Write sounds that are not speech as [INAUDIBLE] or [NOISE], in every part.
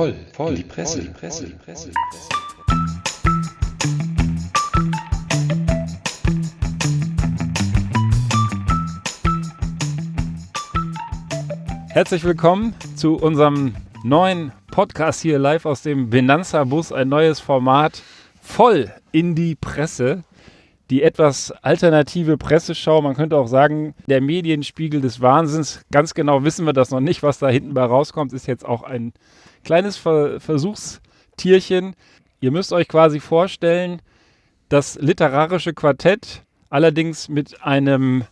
voll, voll, die Presse, die Presse, die Presse. Herzlich willkommen zu unserem neuen Podcast hier live aus dem Benanza-Bus. Ein neues Format voll in die Presse. Die etwas alternative Presseschau, man könnte auch sagen, der Medienspiegel des Wahnsinns. Ganz genau wissen wir das noch nicht, was da hinten bei rauskommt, ist jetzt auch ein kleines Ver Versuchstierchen. Ihr müsst euch quasi vorstellen, das literarische Quartett, allerdings mit einem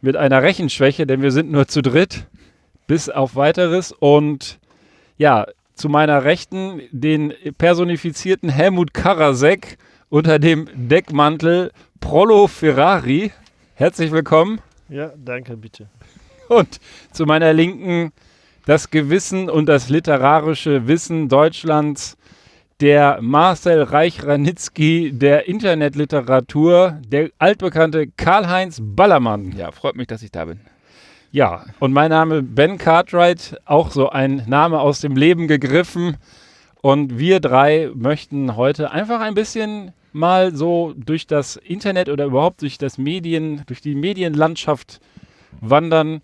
mit einer Rechenschwäche, denn wir sind nur zu dritt, bis auf weiteres. Und ja, zu meiner Rechten den personifizierten Helmut Karasek unter dem Deckmantel Prollo Ferrari. Herzlich willkommen. Ja, danke, bitte. Und zu meiner Linken das Gewissen und das literarische Wissen Deutschlands, der Marcel Reich-Ranitzky der Internetliteratur, der altbekannte Karl-Heinz Ballermann. Ja, freut mich, dass ich da bin. Ja, und mein Name Ben Cartwright, auch so ein Name aus dem Leben gegriffen. Und wir drei möchten heute einfach ein bisschen mal so durch das Internet oder überhaupt durch das Medien, durch die Medienlandschaft wandern,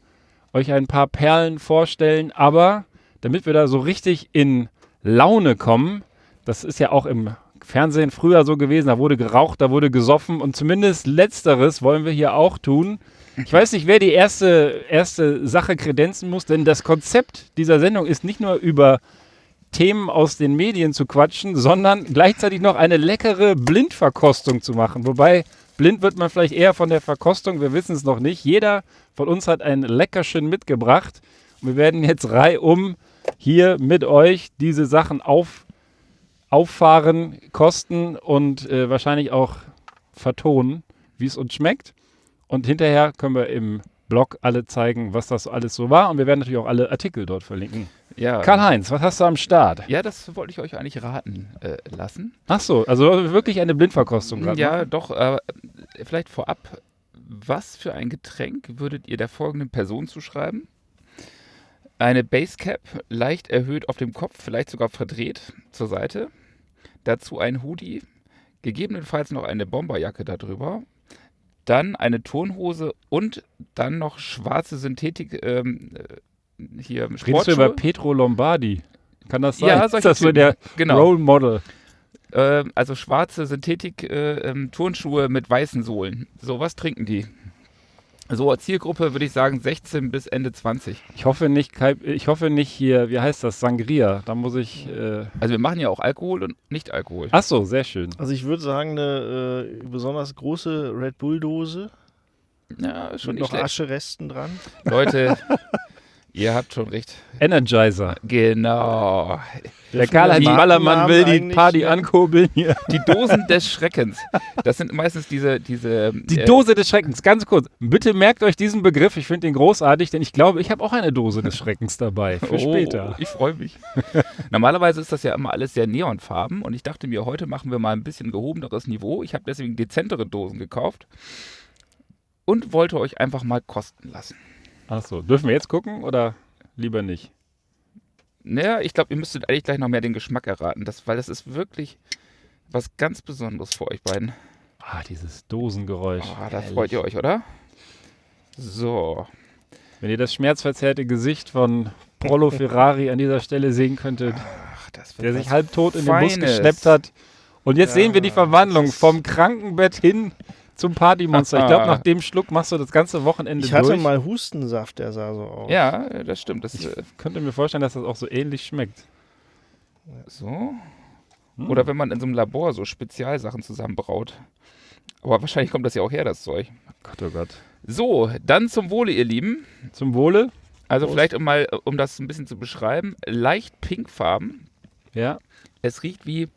euch ein paar Perlen vorstellen. Aber damit wir da so richtig in Laune kommen, das ist ja auch im Fernsehen früher so gewesen, da wurde geraucht, da wurde gesoffen und zumindest letzteres wollen wir hier auch tun. Ich weiß nicht, wer die erste, erste Sache kredenzen muss, denn das Konzept dieser Sendung ist nicht nur über Themen aus den Medien zu quatschen, sondern gleichzeitig noch eine leckere Blindverkostung zu machen. Wobei blind wird man vielleicht eher von der Verkostung, wir wissen es noch nicht. Jeder von uns hat ein Leckerchen mitgebracht. Und wir werden jetzt reihum hier mit euch diese Sachen auf, auffahren, kosten und äh, wahrscheinlich auch vertonen, wie es uns schmeckt. Und hinterher können wir im Blog alle zeigen, was das alles so war. Und wir werden natürlich auch alle Artikel dort verlinken. Ja, Karl-Heinz, was hast du am Start? ja das wollte ich euch eigentlich raten äh, lassen. Ach so, also wirklich eine Blindverkostung gerade. ja, ne? doch, äh, vielleicht vorab, was für ein Getränk würdet ihr der folgenden Person zuschreiben? Eine Basecap, leicht erhöht auf dem Kopf, vielleicht sogar verdreht zur Seite. Dazu ein Hoodie, gegebenenfalls noch eine Bomberjacke darüber. Dann eine Turnhose und dann noch schwarze Synthetik, ähm, äh, hier Redest du über Sportschuhe. Petro Lombardi? Kann das sein? Ja, ist solche das so der Genau. Role Model? Äh, also schwarze Synthetik-Turnschuhe mit weißen Sohlen. So was trinken die. So als Zielgruppe würde ich sagen 16 bis Ende 20. Ich hoffe nicht, ich hoffe nicht hier, wie heißt das, Sangria. Da muss ich. Äh Also wir machen ja auch Alkohol und Nicht-Alkohol. Ach so, sehr schön. Also ich würde sagen, eine äh, besonders große Red Bull-Dose Ja, ist schon mit nicht noch schlecht. Ascheresten dran. Leute, [LAUGHS] ihr habt schon recht. Energizer. Genau. Der Karl-Heinz Ballermann will die Party ja. ankurbeln hier. Die Dosen des Schreckens. Das sind meistens diese, diese Die äh, Dose des Schreckens, ganz kurz. Bitte merkt euch diesen Begriff, ich finde den großartig, denn ich glaube, ich habe auch eine Dose des Schreckens dabei. Für oh, später. Ich freue mich. Normalerweise ist das ja immer alles sehr neonfarben und ich dachte mir, heute machen wir mal ein bisschen gehobeneres Niveau. Ich habe deswegen dezentere Dosen gekauft und wollte euch einfach mal kosten lassen. Ach so, dürfen wir jetzt gucken oder lieber nicht? Naja, ich glaube, ihr müsstet eigentlich gleich noch mehr den Geschmack erraten, das, weil das ist wirklich was ganz Besonderes für euch beiden. Ah, dieses Dosengeräusch. Oh, da freut ihr euch, oder? So. Wenn ihr das schmerzverzerrte Gesicht von Prollo Ferrari an dieser Stelle sehen könntet, Ach, der sich halbtot in den Bus geschleppt hat. Und jetzt sehen wir die Ja, Verwandlung vom Krankenbett hin zum Partymonster. Ich glaube, [LAUGHS] nach dem Schluck machst du das ganze Wochenende Ich hatte durch. mal Hustensaft, der sah so aus. Ja, das stimmt. Das, Ich äh, könnte mir vorstellen, dass das auch so ähnlich schmeckt. so. Hm. Oder wenn man in so einem Labor so Spezialsachen zusammenbraut. Aber wahrscheinlich kommt das ja auch her, das Zeug. Gott, oh Gott. So, dann zum Wohle, ihr Lieben. Zum Wohle. Also Prost. vielleicht, um mal, um das ein bisschen zu beschreiben, leicht pinkfarben. Ja. Es riecht wie,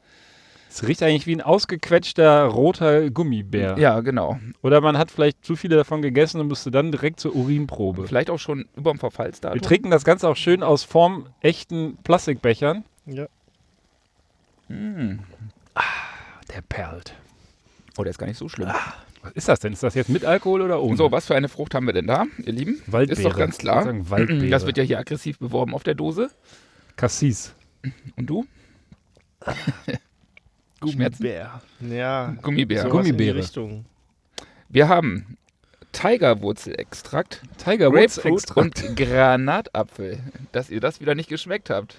Es riecht eigentlich wie ein ausgequetschter roter Gummibär. ja, genau. Oder man hat vielleicht zu viele davon gegessen und musste dann direkt zur Urinprobe. Vielleicht auch schon über dem Wir Verfallsdatum. trinken das Ganze auch schön aus formechten Plastikbechern. Ja. Hm. Der perlt. Oh, der ist gar nicht so schlimm. Was ist das denn? Ist das jetzt mit Alkohol oder ohne? So, was für eine Frucht haben wir denn da, ihr Lieben? Waldbeere. Ist doch ganz klar. Sagen Waldbeere. Das wird ja hier aggressiv beworben auf der Dose. Cassis. Und du? [LAUGHS] Gummibär. Ja, Gummibär. Gummibäre. Richtung. Wir haben Tigerwurzelextrakt, Tiger Woods Grapefruit Extrakt. und Granatapfel. Dass ihr das wieder nicht geschmeckt habt.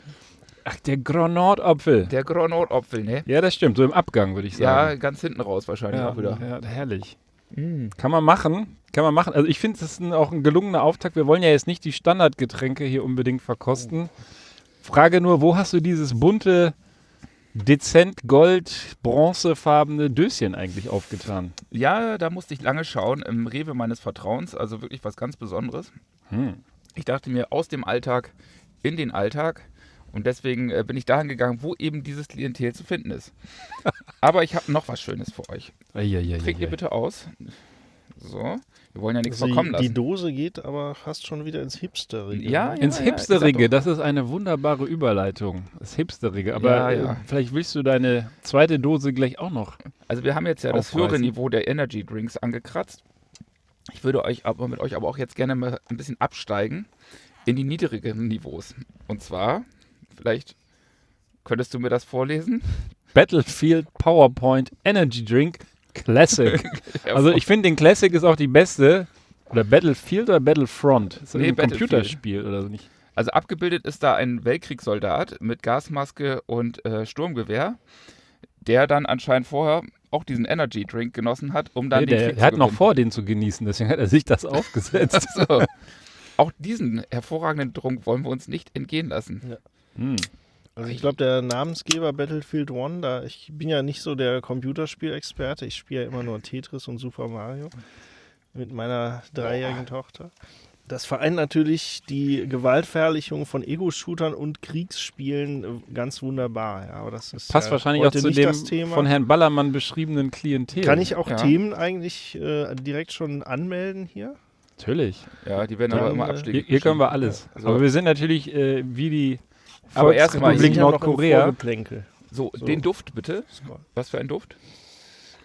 Ach, der Granatapfel. Der Granatapfel, ne? Ja, das stimmt. So im Abgang, würde ich Ja, sagen. ganz hinten raus wahrscheinlich ja, auch wieder. ja, herrlich. Mm. Kann man machen. Kann man machen. Also ich finde, das ist ein, auch ein gelungener Auftakt. Wir wollen ja jetzt nicht die Standardgetränke hier unbedingt verkosten. Frage nur, wo hast du dieses bunte, dezent gold, bronzefarbene Döschen eigentlich aufgetan? Ja, da musste ich lange schauen. Im Rewe meines Vertrauens, also wirklich was ganz Besonderes. Hm. Ich dachte mir, aus dem Alltag in den Alltag. Und deswegen äh, bin ich dahin gegangen, wo eben dieses Klientel zu finden ist. [LAUGHS] Aber ich habe noch was Schönes für euch. Eieieiei. Trinkt ihr bitte aus. So, wir wollen ja nichts Also verkommen die, die lassen. Dose geht aber fast schon wieder ins Hipsterige. Ja, ne? Ins ja, Hipsterige, das ist eine wunderbare Überleitung. Das Hipsterige. Aber Ja, ja. Äh, vielleicht willst du deine zweite Dose gleich auch noch. Also wir haben jetzt ja das höhere Aufreißen. Niveau der Energy Drinks angekratzt. Ich würde euch aber mit euch aber auch jetzt gerne mal ein bisschen absteigen in die niedrigeren Niveaus. Und zwar, vielleicht könntest du mir das vorlesen? Battlefield PowerPoint Energy Drink Classic. [LAUGHS] also ich finde, den Classic ist auch die beste. Oder Battlefield oder Battlefront? Ist das Nee, ein. Computerspiel oder so nicht? Also abgebildet ist da ein Weltkriegssoldat mit Gasmaske und äh, Sturmgewehr, der dann anscheinend vorher auch diesen Energy Drink genossen hat, um dann Nee, den der, Krieg er hat zu noch gewinnen. vor, den zu genießen, deswegen hat er sich das [LAUGHS] aufgesetzt. So. Auch diesen hervorragenden Trunk wollen wir uns nicht entgehen lassen. hm. Also ich glaube, der Namensgeber Battlefield One, da ich bin ja nicht so der Computerspielexperte, ich spiele ja immer nur Tetris und Super Mario mit meiner dreijährigen Tochter. Das vereint natürlich die Gewaltverherrlichung von Ego-Shootern und Kriegsspielen äh, ganz wunderbar. Ja, aber das ist Passt ja wahrscheinlich auch zu dem das Thema. von Herrn Ballermann beschriebenen Klientel. Kann ich auch Ja. Themen eigentlich äh, direkt schon anmelden hier? Natürlich. Ja, die werden Dann, aber immer äh, Abschläge. Hier, hier können wir alles. Also- Aber wir sind natürlich äh, wie die Aber erstmal, Nordkorea. So, So. den Duft bitte. Was für ein Duft?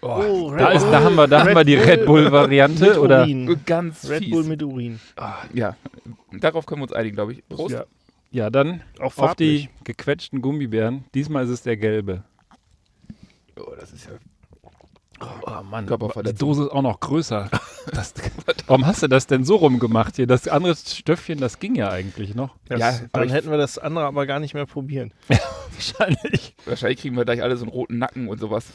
Oh, Da, Red ist, da haben wir, da haben wir die Red mit Bull-Variante. oder? Urin. Ganz Red fies. Bull mit Urin. Ja, darauf können wir uns einigen, glaube ich. Prost. Ja, Ja, dann auch auf die gequetschten Gummibären. Diesmal ist es der gelbe. Oh, das ist ja. Oh Mann, Körperverletzung. die Dose ist auch noch größer. [LAUGHS] Das, warum hast du das denn so rumgemacht hier? Das andere Stöffchen, das ging ja eigentlich noch. Das, Ja, dann hätten wir das andere aber gar nicht mehr probieren. [LAUGHS] Wahrscheinlich. Wahrscheinlich kriegen wir gleich alle so einen roten Nacken und sowas.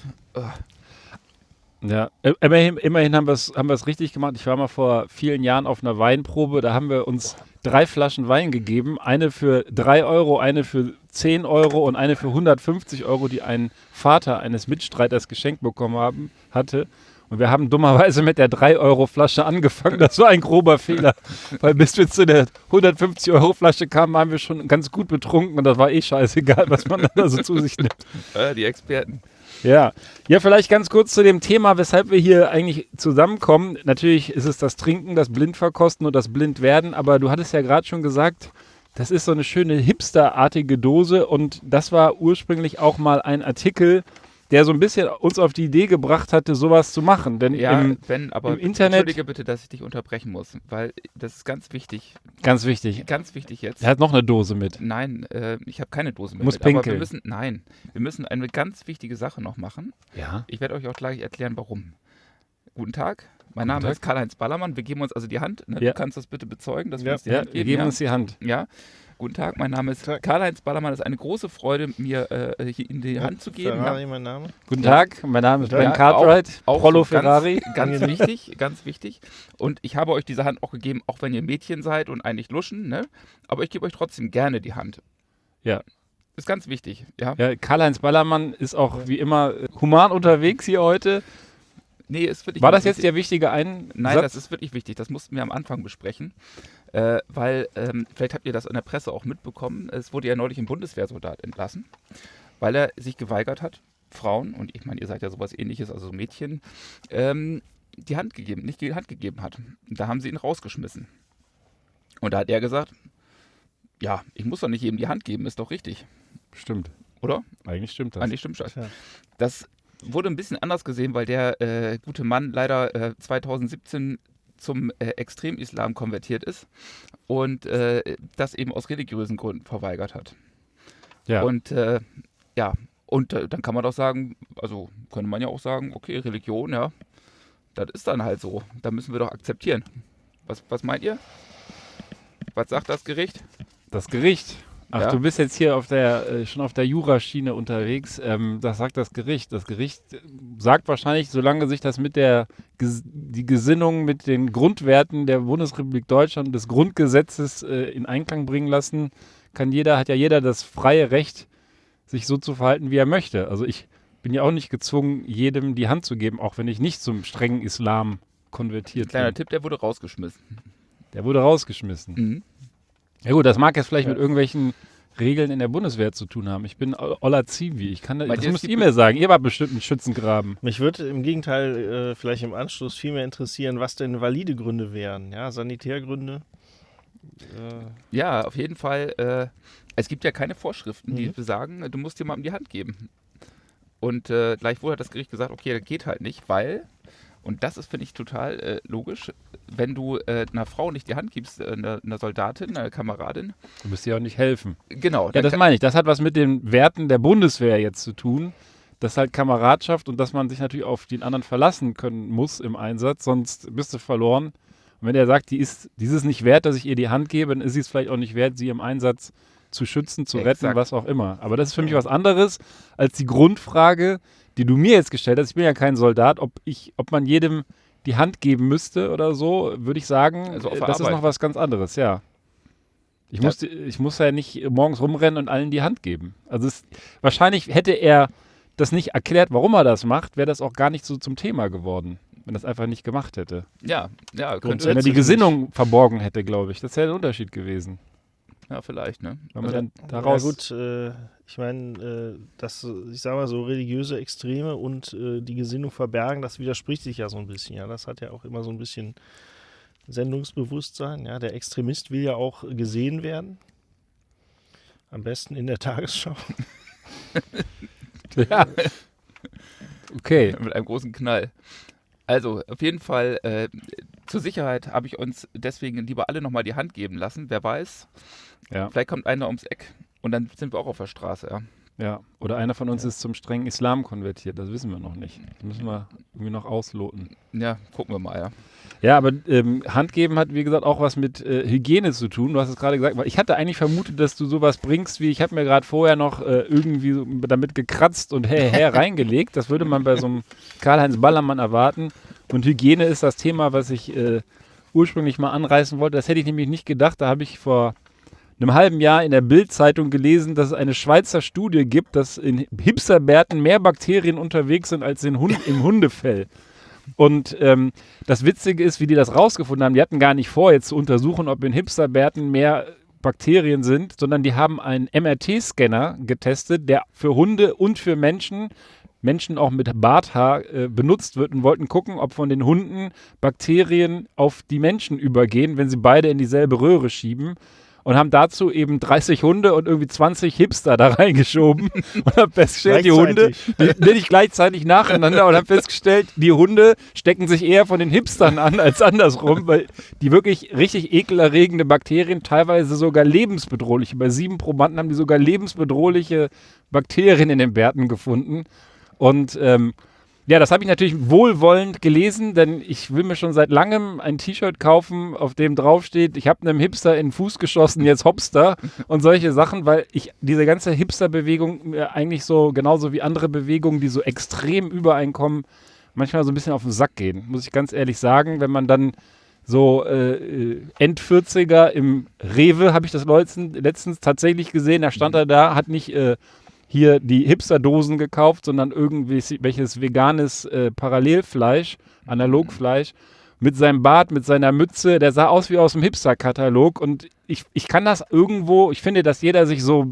Ja, äh, immerhin, immerhin haben wir es haben wir's richtig gemacht. Ich war mal vor vielen Jahren auf einer Weinprobe, da haben wir uns drei Flaschen Wein gegeben. Eine für 3 Euro, eine für 10 Euro und eine für 150 Euro, die ein Vater eines Mitstreiters geschenkt bekommen haben, hatte. Und wir haben dummerweise mit der 3-Euro-Flasche angefangen. Das war ein grober Fehler. [LAUGHS] Weil bis wir zu der 150-Euro-Flasche kamen, waren wir schon ganz gut betrunken und das war eh scheißegal, was man da so zu sich nimmt. Äh, die Experten. Ja. ja, vielleicht ganz kurz zu dem Thema, weshalb wir hier eigentlich zusammenkommen. Natürlich ist es das Trinken, das Blindverkosten und das Blindwerden, aber du hattest ja gerade schon gesagt, das ist so eine schöne hipsterartige Dose und das war ursprünglich auch mal ein Artikel, der so ein bisschen uns auf die Idee gebracht hatte, sowas zu machen. Denn Ja, im, Ben, aber im Internet- entschuldige bitte, dass ich dich unterbrechen muss, weil das ist ganz wichtig. ganz wichtig, Ganz wichtig jetzt. er hat noch eine Dose mit. Nein, äh, ich habe keine Dose mehr. Muss mit, aber wir pinkeln. müssen, nein, wir müssen eine ganz wichtige Sache noch machen. Ja. Ich werde euch auch gleich erklären, warum. Guten Tag, mein Name ist Karl-Heinz Ballermann. Wir geben uns also die Hand. Ne? Ja. Du kannst das bitte bezeugen, dass wir Ja. uns die Ja, Hand wir geben. geben ja? uns die Hand. ja. Guten Tag, mein Name ist. Karl-Heinz Ballermann. Es ist eine große Freude, mir äh, hier in die Hand zu geben. Ferrari, Ja. mein Name. Guten. Tag, mein Name ist Ja, Ben auch- Cartwright, Auch Prollo so ganz- Ferrari. Ganz wichtig, ganz wichtig. Und ich habe euch diese Hand auch gegeben, auch wenn ihr Mädchen seid und eigentlich luschen, ne? Aber ich gebe euch trotzdem gerne die Hand. Ja. Ist ganz wichtig, ja. Ja, Karl-Heinz Ballermann ist auch wie immer äh, human unterwegs hier heute. Nee, ist wirklich War das jetzt wichtig. der wichtige Einsatz? Nein, das ist wirklich wichtig. Das mussten wir am Anfang besprechen. Äh, weil, ähm, vielleicht habt ihr das in der Presse auch mitbekommen, es wurde ja neulich ein Bundeswehrsoldat entlassen, weil er sich geweigert hat, Frauen, und ich meine, ihr seid ja sowas ähnliches, also Mädchen, ähm, die Hand gegeben, nicht die Hand gegeben hat. Und da haben sie ihn rausgeschmissen. Und da hat er gesagt, ja, ich muss doch nicht jedem die Hand geben, ist doch richtig, Stimmt. oder? Eigentlich stimmt das. Eigentlich stimmt das. Tja. Das wurde ein bisschen anders gesehen, weil der äh, gute Mann leider äh, 2017 zum äh, Extremislam konvertiert ist und äh, das eben aus religiösen Gründen verweigert hat. Ja. Und äh, ja, und äh, dann kann man doch sagen, also könnte man ja auch sagen, okay, Religion, ja, das ist dann halt so. Da müssen wir doch akzeptieren. Was, was meint ihr? Was sagt das Gericht? Das Gericht. Ach, Ja. du bist jetzt hier auf der, äh, schon auf der Juraschiene unterwegs. Ähm, das sagt das Gericht. Das Gericht sagt wahrscheinlich, solange sich das mit der Ges die Gesinnung mit den Grundwerten der Bundesrepublik Deutschland und des Grundgesetzes äh, in Einklang bringen lassen, kann jeder, hat ja jeder das freie Recht, sich so zu verhalten, wie er möchte. Also ich bin ja auch nicht gezwungen, jedem die Hand zu geben, auch wenn ich nicht zum strengen Islam konvertiert Kleiner bin. Tipp, der wurde rausgeschmissen. Der wurde rausgeschmissen. Mhm. Ja gut, das mag jetzt vielleicht Ja. mit irgendwelchen Regeln in der Bundeswehr zu tun haben. Ich bin Ola Zivi. Ich kann, Meint das müsst ihr mir sagen. Ihr wart bestimmt ein Schützengraben. Mich würde im Gegenteil äh, vielleicht im Anschluss viel mehr interessieren, was denn valide Gründe wären. Ja, Sanitärgründe. Äh, Ja, auf jeden Fall. Äh, es gibt ja keine Vorschriften, die Mhm. besagen, du musst jemandem die Hand geben. Und äh, gleichwohl hat das Gericht gesagt, okay, das geht halt nicht, weil, und das ist, finde ich, total äh, logisch, wenn du äh, einer Frau nicht die Hand gibst, äh, einer, einer Soldatin, einer Kameradin, Du müsst ihr auch nicht helfen. genau, Ja, das meine ich. Das hat was mit den Werten der Bundeswehr jetzt zu tun. Das ist halt Kameradschaft und dass man sich natürlich auf den anderen verlassen können muss im Einsatz, sonst bist du verloren. Und wenn er sagt, die ist dieses nicht wert, dass ich ihr die Hand gebe, dann ist sie es vielleicht auch nicht wert, sie im Einsatz zu schützen, zu retten, Exakt. was auch immer. Aber das ist für mich was anderes als die Grundfrage, die du mir jetzt gestellt hast. Ich bin ja kein Soldat, ob ich, ob man jedem die Hand geben müsste oder so, würde ich sagen, Also das ist Arbeit. noch was ganz anderes, ja. Ich, muss, ich muss ja nicht morgens rumrennen und allen die Hand geben. Also es, wahrscheinlich hätte er das nicht erklärt, warum er das macht, wäre das auch gar nicht so zum Thema geworden, wenn er das einfach nicht gemacht hätte. ja, ja, könnte, Wenn er die. Gesinnung verborgen hätte, glaube ich. Das wäre ein Unterschied gewesen. Ja, vielleicht, ne? Wenn man Also, dann daraus. Ja gut, äh, ich meine, äh, dass, ich sag mal so, religiöse Extreme und äh, die Gesinnung verbergen, das widerspricht sich ja so ein bisschen. Ja, das hat ja auch immer so ein bisschen Sendungsbewusstsein. Ja, der Extremist will ja auch gesehen werden. Am besten in der Tagesschau. [LAUGHS] ja. Okay. Mit einem großen Knall. Also, auf jeden Fall, äh, zur Sicherheit habe ich uns deswegen lieber alle nochmal die Hand geben lassen. Wer weiß, Ja. vielleicht kommt einer ums Eck und dann sind wir auch auf der Straße, ja. ja. Oder einer von uns ist zum strengen Islam konvertiert. Das wissen wir noch nicht. Das müssen wir irgendwie noch ausloten. Ja, gucken wir mal, ja. Ja, aber ähm, Handgeben hat, wie gesagt, auch was mit äh, Hygiene zu tun. Du hast es gerade gesagt, weil ich hatte eigentlich vermutet, dass du sowas bringst, wie ich habe mir gerade vorher noch äh, irgendwie so damit gekratzt und her, her [LAUGHS] reingelegt. Das würde man bei so einem Karl-Heinz Ballermann erwarten. Und Hygiene ist das Thema, was ich äh, ursprünglich mal anreißen wollte. Das hätte ich nämlich nicht gedacht. Da habe ich vor einem halben Jahr in der Bild-Zeitung gelesen, dass es eine Schweizer Studie gibt, dass in Hipsterbärten mehr Bakterien unterwegs sind als in Hund [LAUGHS] im Hundefell. Und ähm, das Witzige ist, wie die das rausgefunden haben. Die hatten gar nicht vor, jetzt zu untersuchen, ob in Hipsterbärten mehr Bakterien sind, sondern die haben einen MRT-Scanner getestet, der für Hunde und für Menschen, Menschen auch mit Barthaar, äh, benutzt wird und wollten gucken, ob von den Hunden Bakterien auf die Menschen übergehen, wenn sie beide in dieselbe Röhre schieben. Und haben dazu eben 30 Hunde und irgendwie 20 Hipster da [LAUGHS] reingeschoben und haben festgestellt, die Hunde, die, nicht gleichzeitig nacheinander und haben festgestellt, die Hunde stecken sich eher von den Hipstern an als andersrum, weil die wirklich richtig ekelerregende Bakterien, teilweise sogar lebensbedrohliche, bei sieben Probanden haben die sogar lebensbedrohliche Bakterien in den Bärten gefunden. Und ähm, ja, das habe ich natürlich wohlwollend gelesen, denn ich will mir schon seit langem ein T-Shirt kaufen, auf dem draufsteht, ich habe einem Hipster in den Fuß geschossen, jetzt Hopster [LAUGHS] und solche Sachen, weil ich diese ganze Hipster-Bewegung mir eigentlich so, genauso wie andere Bewegungen, die so extrem übereinkommen, manchmal so ein bisschen auf den Sack gehen, muss ich ganz ehrlich sagen, wenn man dann so äh, äh, End-40er im Rewe, habe ich das letztens, letztens tatsächlich gesehen, da stand er da, hat nicht äh, hier die Hipster-Dosen gekauft, sondern irgendwie welches veganes äh, Parallelfleisch, Analogfleisch, mit seinem Bart, mit seiner Mütze, der sah aus wie aus dem Hipster-Katalog und ich, ich kann das irgendwo, ich finde, dass jeder sich so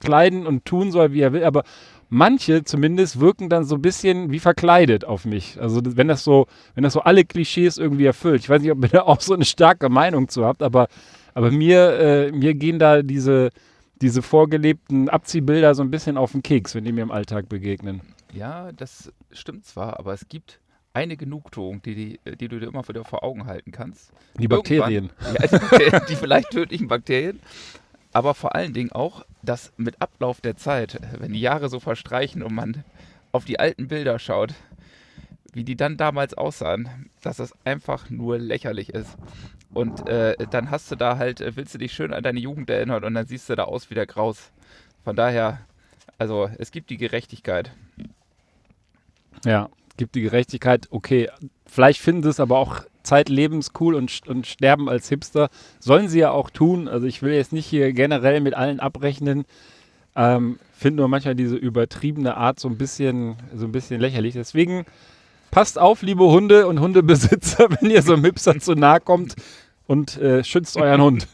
kleiden und tun soll, wie er will, aber manche zumindest wirken dann so ein bisschen wie verkleidet auf mich. Also wenn das so, wenn das so alle Klischees irgendwie erfüllt. Ich weiß nicht, ob ihr da auch so eine starke Meinung zu habt, aber, aber mir, äh, mir gehen da diese, diese vorgelebten Abziehbilder so ein bisschen auf den Keks, wenn die mir im Alltag begegnen. Ja, das stimmt zwar, aber es gibt eine Genugtuung, die, die, die du dir immer wieder vor Augen halten kannst. Die Bakterien. [LAUGHS] Ja, die, die vielleicht tödlichen Bakterien. aber vor allen Dingen auch, dass mit Ablauf der Zeit, wenn die Jahre so verstreichen und man auf die alten Bilder schaut, wie die dann damals aussahen, dass das einfach nur lächerlich ist. Und äh, dann hast du da halt, äh, willst du dich schön an deine Jugend erinnern und dann siehst du da aus wie der Graus. Von daher, also es gibt die Gerechtigkeit. Ja, gibt die Gerechtigkeit. Okay, vielleicht finden sie es aber auch zeitlebens cool und, und sterben als Hipster. Sollen sie ja auch tun. Also ich will jetzt nicht hier generell mit allen abrechnen. Ähm, Finde nur manchmal diese übertriebene Art so ein bisschen, so ein bisschen lächerlich. Deswegen passt auf, liebe Hunde und Hundebesitzer, [LAUGHS] wenn ihr so einem Hipster zu nahe kommt und äh, schützt euren Hund.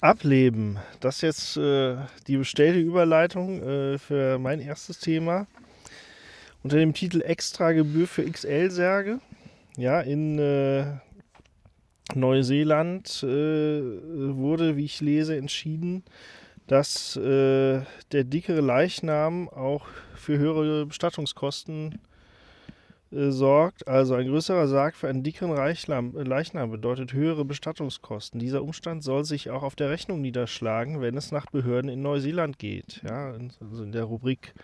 Ableben. Das ist jetzt äh, die bestellte Überleitung äh, für mein erstes Thema. Unter dem Titel Extragebühr für XL-Särge. Ja, in äh, Neuseeland äh, wurde, wie ich lese, entschieden, dass äh, der dickere Leichnam auch für höhere Bestattungskosten äh, sorgt. Also ein größerer Sarg für einen dickeren Leichnam, äh, Leichnam bedeutet höhere Bestattungskosten. Dieser Umstand soll sich auch auf der Rechnung niederschlagen, wenn es nach Behörden in Neuseeland geht. Ja, also in der Rubrik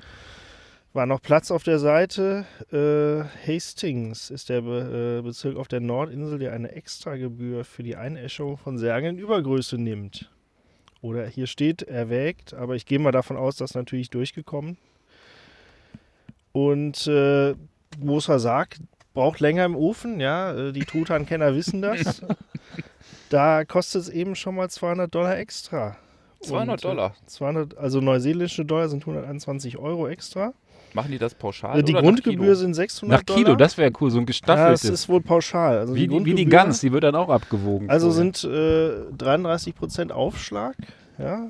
war noch Platz auf der Seite. Äh, Hastings ist der Be äh, Bezirk auf der Nordinsel, der eine Extragebühr für die Einäschung von Särgen in Übergröße nimmt. Oder hier steht erwägt, aber ich gehe mal davon aus, dass natürlich durchgekommen. Und äh, großer Sarg braucht länger im Ofen, ja, äh, die Truthahn-Kenner wissen das. [LAUGHS] Da kostet es eben schon mal 200 Dollar extra. 200 Und, äh, Dollar. 200, also neuseelische Dollar sind 121 Euro extra. Machen die das pauschal? Äh, die oder nach Grundgebühr Kilo? sind 600 Nach Kilo, Dollar. das wäre cool, so ein ja, das gestaffeltes. ist wohl pauschal. Also wie, die, wie die Gans, die wird dann auch abgewogen. Also vorher. sind äh, 33% Aufschlag. Ja,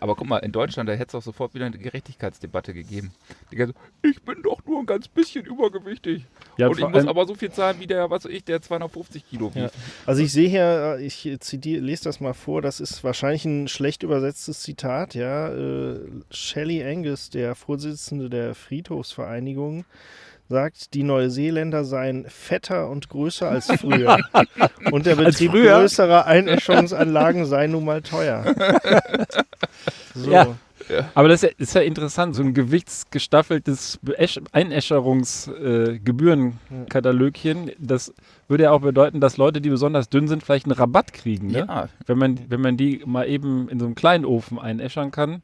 Aber guck mal, in Deutschland, da hätte es auch sofort wieder eine Gerechtigkeitsdebatte gegeben. Die ganze, ich bin doch nur ein ganz bisschen übergewichtig. Ja, und ich muss aber so viel zahlen wie der, was weiß ich, der 250 Kilo Ja. wiegt. Also ich sehe hier, ich zitiere, lese das mal vor, das ist wahrscheinlich ein schlecht übersetztes Zitat, ja. Äh, Shelley Angus, der Vorsitzende der Friedhofsvereinigung, sagt, die Neuseeländer seien fetter und größer als [LAUGHS] früher. und der Betrieb größerer Einäscherungsanlagen sei nun mal teuer. [LAUGHS] So. Ja. Aber das ist ja, ist ja interessant, so ein gewichtsgestaffeltes Einäscherungsgebührenkatalogchen. das würde ja auch bedeuten, dass Leute, die besonders dünn sind, vielleicht einen Rabatt kriegen. Ne? Ja, Wenn, man, wenn man die mal eben in so einem kleinen Ofen einäschern kann.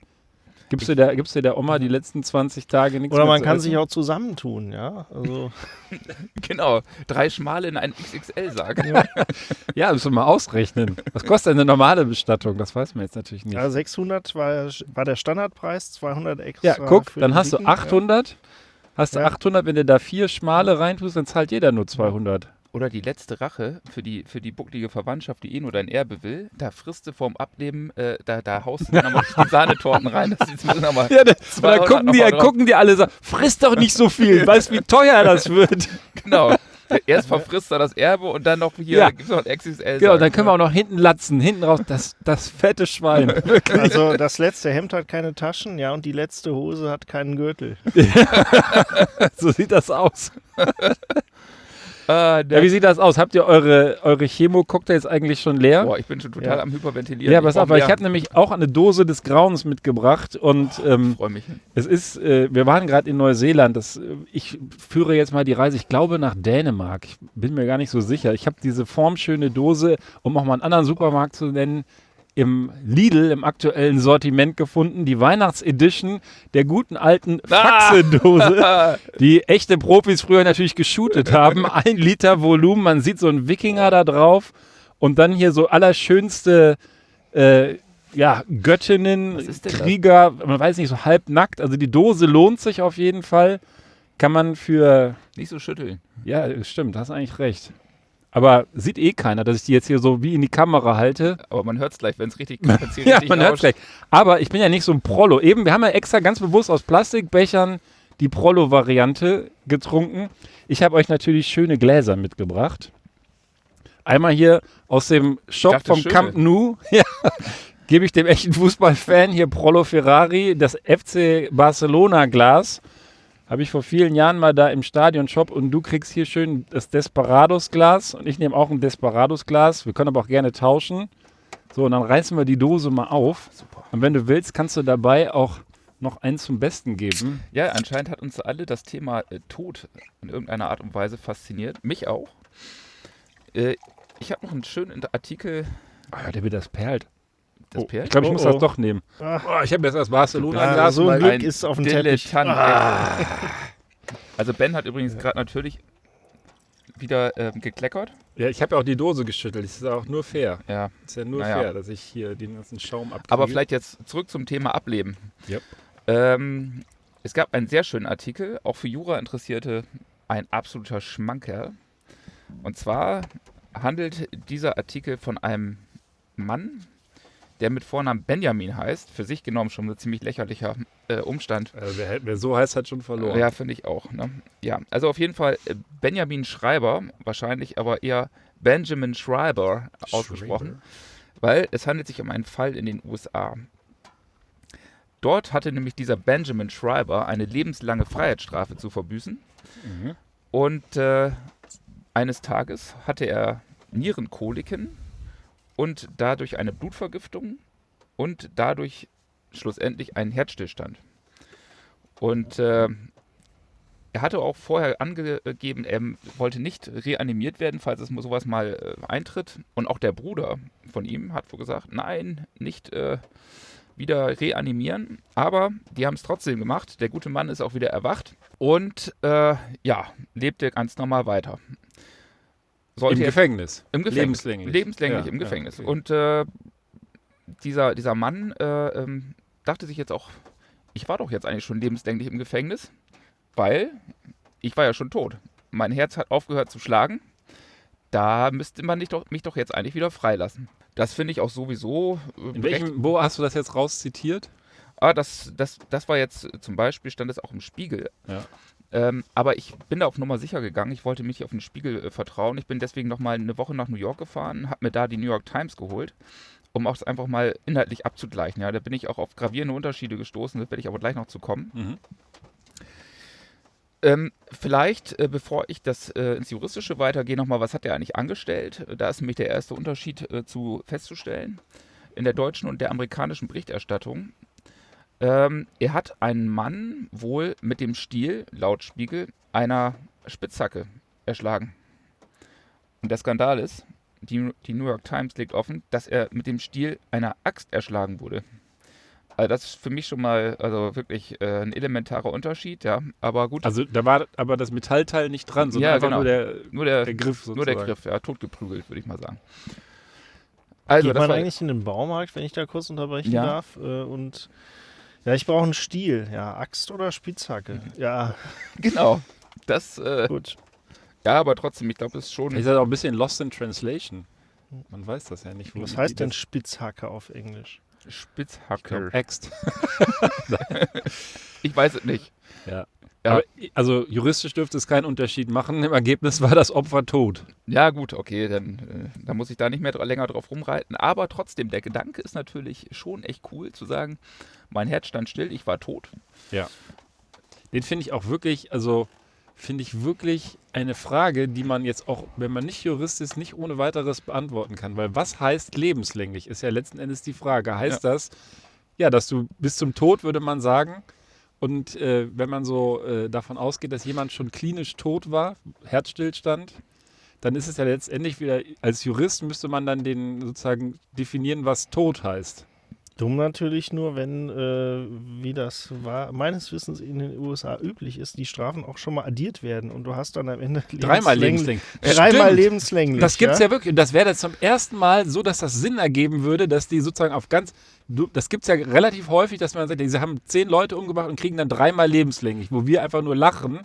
Gibst du, der, gibst du der Oma die letzten 20 Tage nichts Oder man kann essen? sich auch zusammentun, ja. Also [LAUGHS] genau. Drei Schmale in einen XXL-Sarg. [LAUGHS] Ja, müssen wir mal ausrechnen. Was kostet denn eine normale Bestattung? Das weiß man jetzt natürlich nicht. ja, 600 war, war der Standardpreis, 200 extra. Ja, guck, für dann hast du Dicken, ja. 800. Hast du Ja. 800, wenn du da vier Schmale reintust, dann zahlt jeder nur 200. Oder die letzte Rache für die, für die bucklige Verwandtschaft, die eh nur dein Erbe will. Da frisst du vorm Ableben, äh, da, da haust du dann nochmal die Sahnetorten rein. Das ist nochmal. Ja, da, und 200 dann gucken die, gucken die alle so, friss doch nicht so viel, [LAUGHS] weißt wie teuer das wird. Genau. Erst verfrisst er das Erbe und dann noch hier Ja. gibt es noch ein XXL. Genau, dann können wir auch noch hinten latzen, hinten raus, das, das fette Schwein. [LAUGHS] Wirklich. Also das letzte Hemd hat keine Taschen, ja, und die letzte Hose hat keinen Gürtel. [LAUGHS] so sieht das aus. Ah, Ja, wie sieht das aus? Habt ihr eure, eure Chemo-Cocktails eigentlich schon leer? Boah, ich bin schon total Ja. am Hyperventilieren. ja, pass auf, weil ich habe nämlich auch eine Dose des Grauens mitgebracht und ähm, Freue mich. es ist, äh, wir waren gerade in Neuseeland. Das, äh, ich führe jetzt mal die Reise, ich glaube nach Dänemark. Ich bin mir gar nicht so sicher. Ich habe diese formschöne Dose, um auch mal einen anderen Supermarkt zu nennen, im Lidl im aktuellen Sortiment gefunden. Die Weihnachtsedition der guten alten Ah! Faxe-Dose, [LAUGHS] die echte Profis früher natürlich geshootet haben. [LAUGHS] Ein Liter Volumen, man sieht so einen Wikinger da drauf und dann hier so allerschönste äh, ja, Göttinnen, denn das? Krieger, man weiß nicht, so halbnackt. Also die Dose lohnt sich auf jeden Fall. Kann man für, Nicht so schütteln. ja, stimmt, hast eigentlich recht. Aber sieht eh keiner, dass ich die jetzt hier so wie in die Kamera halte. Aber man hört es gleich, wenn es richtig [LAUGHS] hier Ja, man hört rauscht. gleich. Aber ich bin ja nicht so ein Prollo. Eben, wir haben ja extra ganz bewusst aus Plastikbechern die Prollo-Variante getrunken. Ich habe euch natürlich schöne Gläser mitgebracht. Einmal hier aus dem Shop dachte, vom schöne. Camp Nou. [LAUGHS] Ja, gebe ich dem echten Fußballfan hier Prollo Ferrari das FC Barcelona Glas. Habe ich vor vielen Jahren mal da im Stadion-Shop und du kriegst hier schön das Desperados-Glas und ich nehme auch ein Desperados-Glas. Wir können aber auch gerne tauschen. So, und dann reißen wir die Dose mal auf. Super. Und wenn du willst, kannst du dabei auch noch einen zum Besten geben. Ja, anscheinend hat uns alle das Thema äh, Tod in irgendeiner Art und Weise fasziniert. Mich auch. Äh, ich habe noch einen schönen Artikel. Ah, der wird das perlt. Das Oh, Perl? Ich glaube, ich Oh, muss oh. das doch nehmen. Ah. Oh, ich habe jetzt erst Barcelona Ja, Glas, so ein Glück ist auf dem Teppich. Ah. [LAUGHS] Also Ben hat übrigens gerade natürlich wieder ähm, gekleckert. Ja, ich habe ja auch die Dose geschüttelt. Das ist auch nur fair. Ja. ist ja nur Naja. fair, dass ich hier den ganzen Schaum abkriege. Aber vielleicht jetzt zurück zum Thema Ableben. Yep. Ähm, es gab einen sehr schönen Artikel, auch für Jura-Interessierte ein absoluter Schmankerl. Und zwar handelt dieser Artikel von einem Mann, der mit Vornamen Benjamin heißt. Für sich genommen schon ein ziemlich lächerlicher äh, Umstand. Also wer, wer so heißt, hat schon verloren. Ja, finde ich auch. Ne? Ja, also auf jeden Fall äh, Benjamin Schreiber, wahrscheinlich aber eher Benjamin Schreiber ausgesprochen, weil es handelt sich um einen Fall in den USA. Dort hatte nämlich dieser Benjamin Schreiber eine lebenslange Freiheitsstrafe zu verbüßen Mhm. und äh, eines Tages hatte er Nierenkoliken und dadurch eine Blutvergiftung und dadurch schlussendlich einen Herzstillstand. Und äh, er hatte auch vorher angegeben, er wollte nicht reanimiert werden, falls es sowas mal äh, eintritt. Und auch der Bruder von ihm hat wohl gesagt, nein, nicht äh, wieder reanimieren. Aber die haben es trotzdem gemacht. Der gute Mann ist auch wieder erwacht und äh, ja, lebte ganz normal weiter. Sollte Im Gefängnis. im Gefängnis. Lebenslänglich. Lebenslänglich Ja, im ja, Gefängnis. okay. Und äh, dieser, dieser Mann äh, ähm, dachte sich jetzt auch, ich war doch jetzt eigentlich schon lebenslänglich im Gefängnis, weil ich war ja schon tot. Mein Herz hat aufgehört zu schlagen. Da müsste man mich doch, mich doch jetzt eigentlich wieder freilassen. Das finde ich auch sowieso. äh, In welchem, wo hast du das jetzt rauszitiert? Ah, das, das, das war jetzt zum Beispiel, stand es auch im Spiegel. Ja. Ähm, aber ich bin da auf Nummer sicher gegangen. Ich wollte mich auf den Spiegel äh, vertrauen. Ich bin deswegen noch mal eine Woche nach New York gefahren, habe mir da die New York Times geholt, um auch einfach mal inhaltlich abzugleichen. Ja, da bin ich auch auf gravierende Unterschiede gestoßen. Da werde ich aber gleich noch zu kommen. Mhm. Ähm, vielleicht, äh, bevor ich das äh, ins Juristische weitergehe, nochmal, was hat er eigentlich angestellt? Da ist nämlich der erste Unterschied äh, zu festzustellen in der deutschen und der amerikanischen Berichterstattung. Ähm, er hat einen Mann wohl mit dem Stiel, laut Spiegel, einer Spitzhacke erschlagen. Und der Skandal ist, die, die New York Times legt offen, dass er mit dem Stiel einer Axt erschlagen wurde. Also das ist für mich schon mal also wirklich äh, ein elementarer Unterschied, ja. Aber gut, Also da war aber das Metallteil nicht dran, sondern Ja, einfach genau. nur der, nur der, der Griff sozusagen. nur der Griff, ja, totgeprügelt, würde ich mal sagen. Also, Geht das man war, eigentlich in den Baumarkt, wenn ich da kurz unterbrechen Ja. darf? Äh, und ja, ich brauche einen Stiel. Ja, Axt oder Spitzhacke. Mhm. Ja, [LAUGHS] genau. Das, äh, gut. ja, aber trotzdem, ich glaube, es ist schon. Ist halt auch ein bisschen lost in translation. Man weiß das ja nicht. wo Was heißt denn Spitzhacke auf Englisch? Spitzhacke. Axt. [LAUGHS] [LAUGHS] Ich weiß es nicht. Ja. Ja. Aber, also juristisch dürfte es keinen Unterschied machen. Im Ergebnis war das Opfer tot. Ja, gut, okay, dann äh, da muss ich da nicht mehr länger drauf rumreiten. Aber trotzdem, der Gedanke ist natürlich schon echt cool zu sagen, mein Herz stand still, ich war tot. Den finde ich auch wirklich, also finde ich wirklich eine Frage, die man jetzt auch, wenn man nicht Jurist ist, nicht ohne weiteres beantworten kann. Weil was heißt lebenslänglich, ist ja letzten Endes die Frage. Heißt das, ja, dass du bis zum Tod, würde man sagen, und äh, wenn man so äh, davon ausgeht, dass jemand schon klinisch tot war, Herzstillstand, dann ist es ja letztendlich wieder, als Jurist müsste man dann den sozusagen definieren, was tot heißt. Dumm natürlich nur, wenn, äh, wie das war, meines Wissens in den USA üblich ist, die Strafen auch schon mal addiert werden und du hast dann am Ende [LAUGHS] Dreimal lebenslänglich-. Dreimal lebenslänglich. Das gibt es ja wirklich. Und das wäre jetzt zum ersten Mal so, dass das Sinn ergeben würde, dass die sozusagen auf ganz. Du, das gibt es ja relativ häufig, dass man sagt, sie haben zehn Leute umgebracht und kriegen dann dreimal lebenslänglich, wo wir einfach nur lachen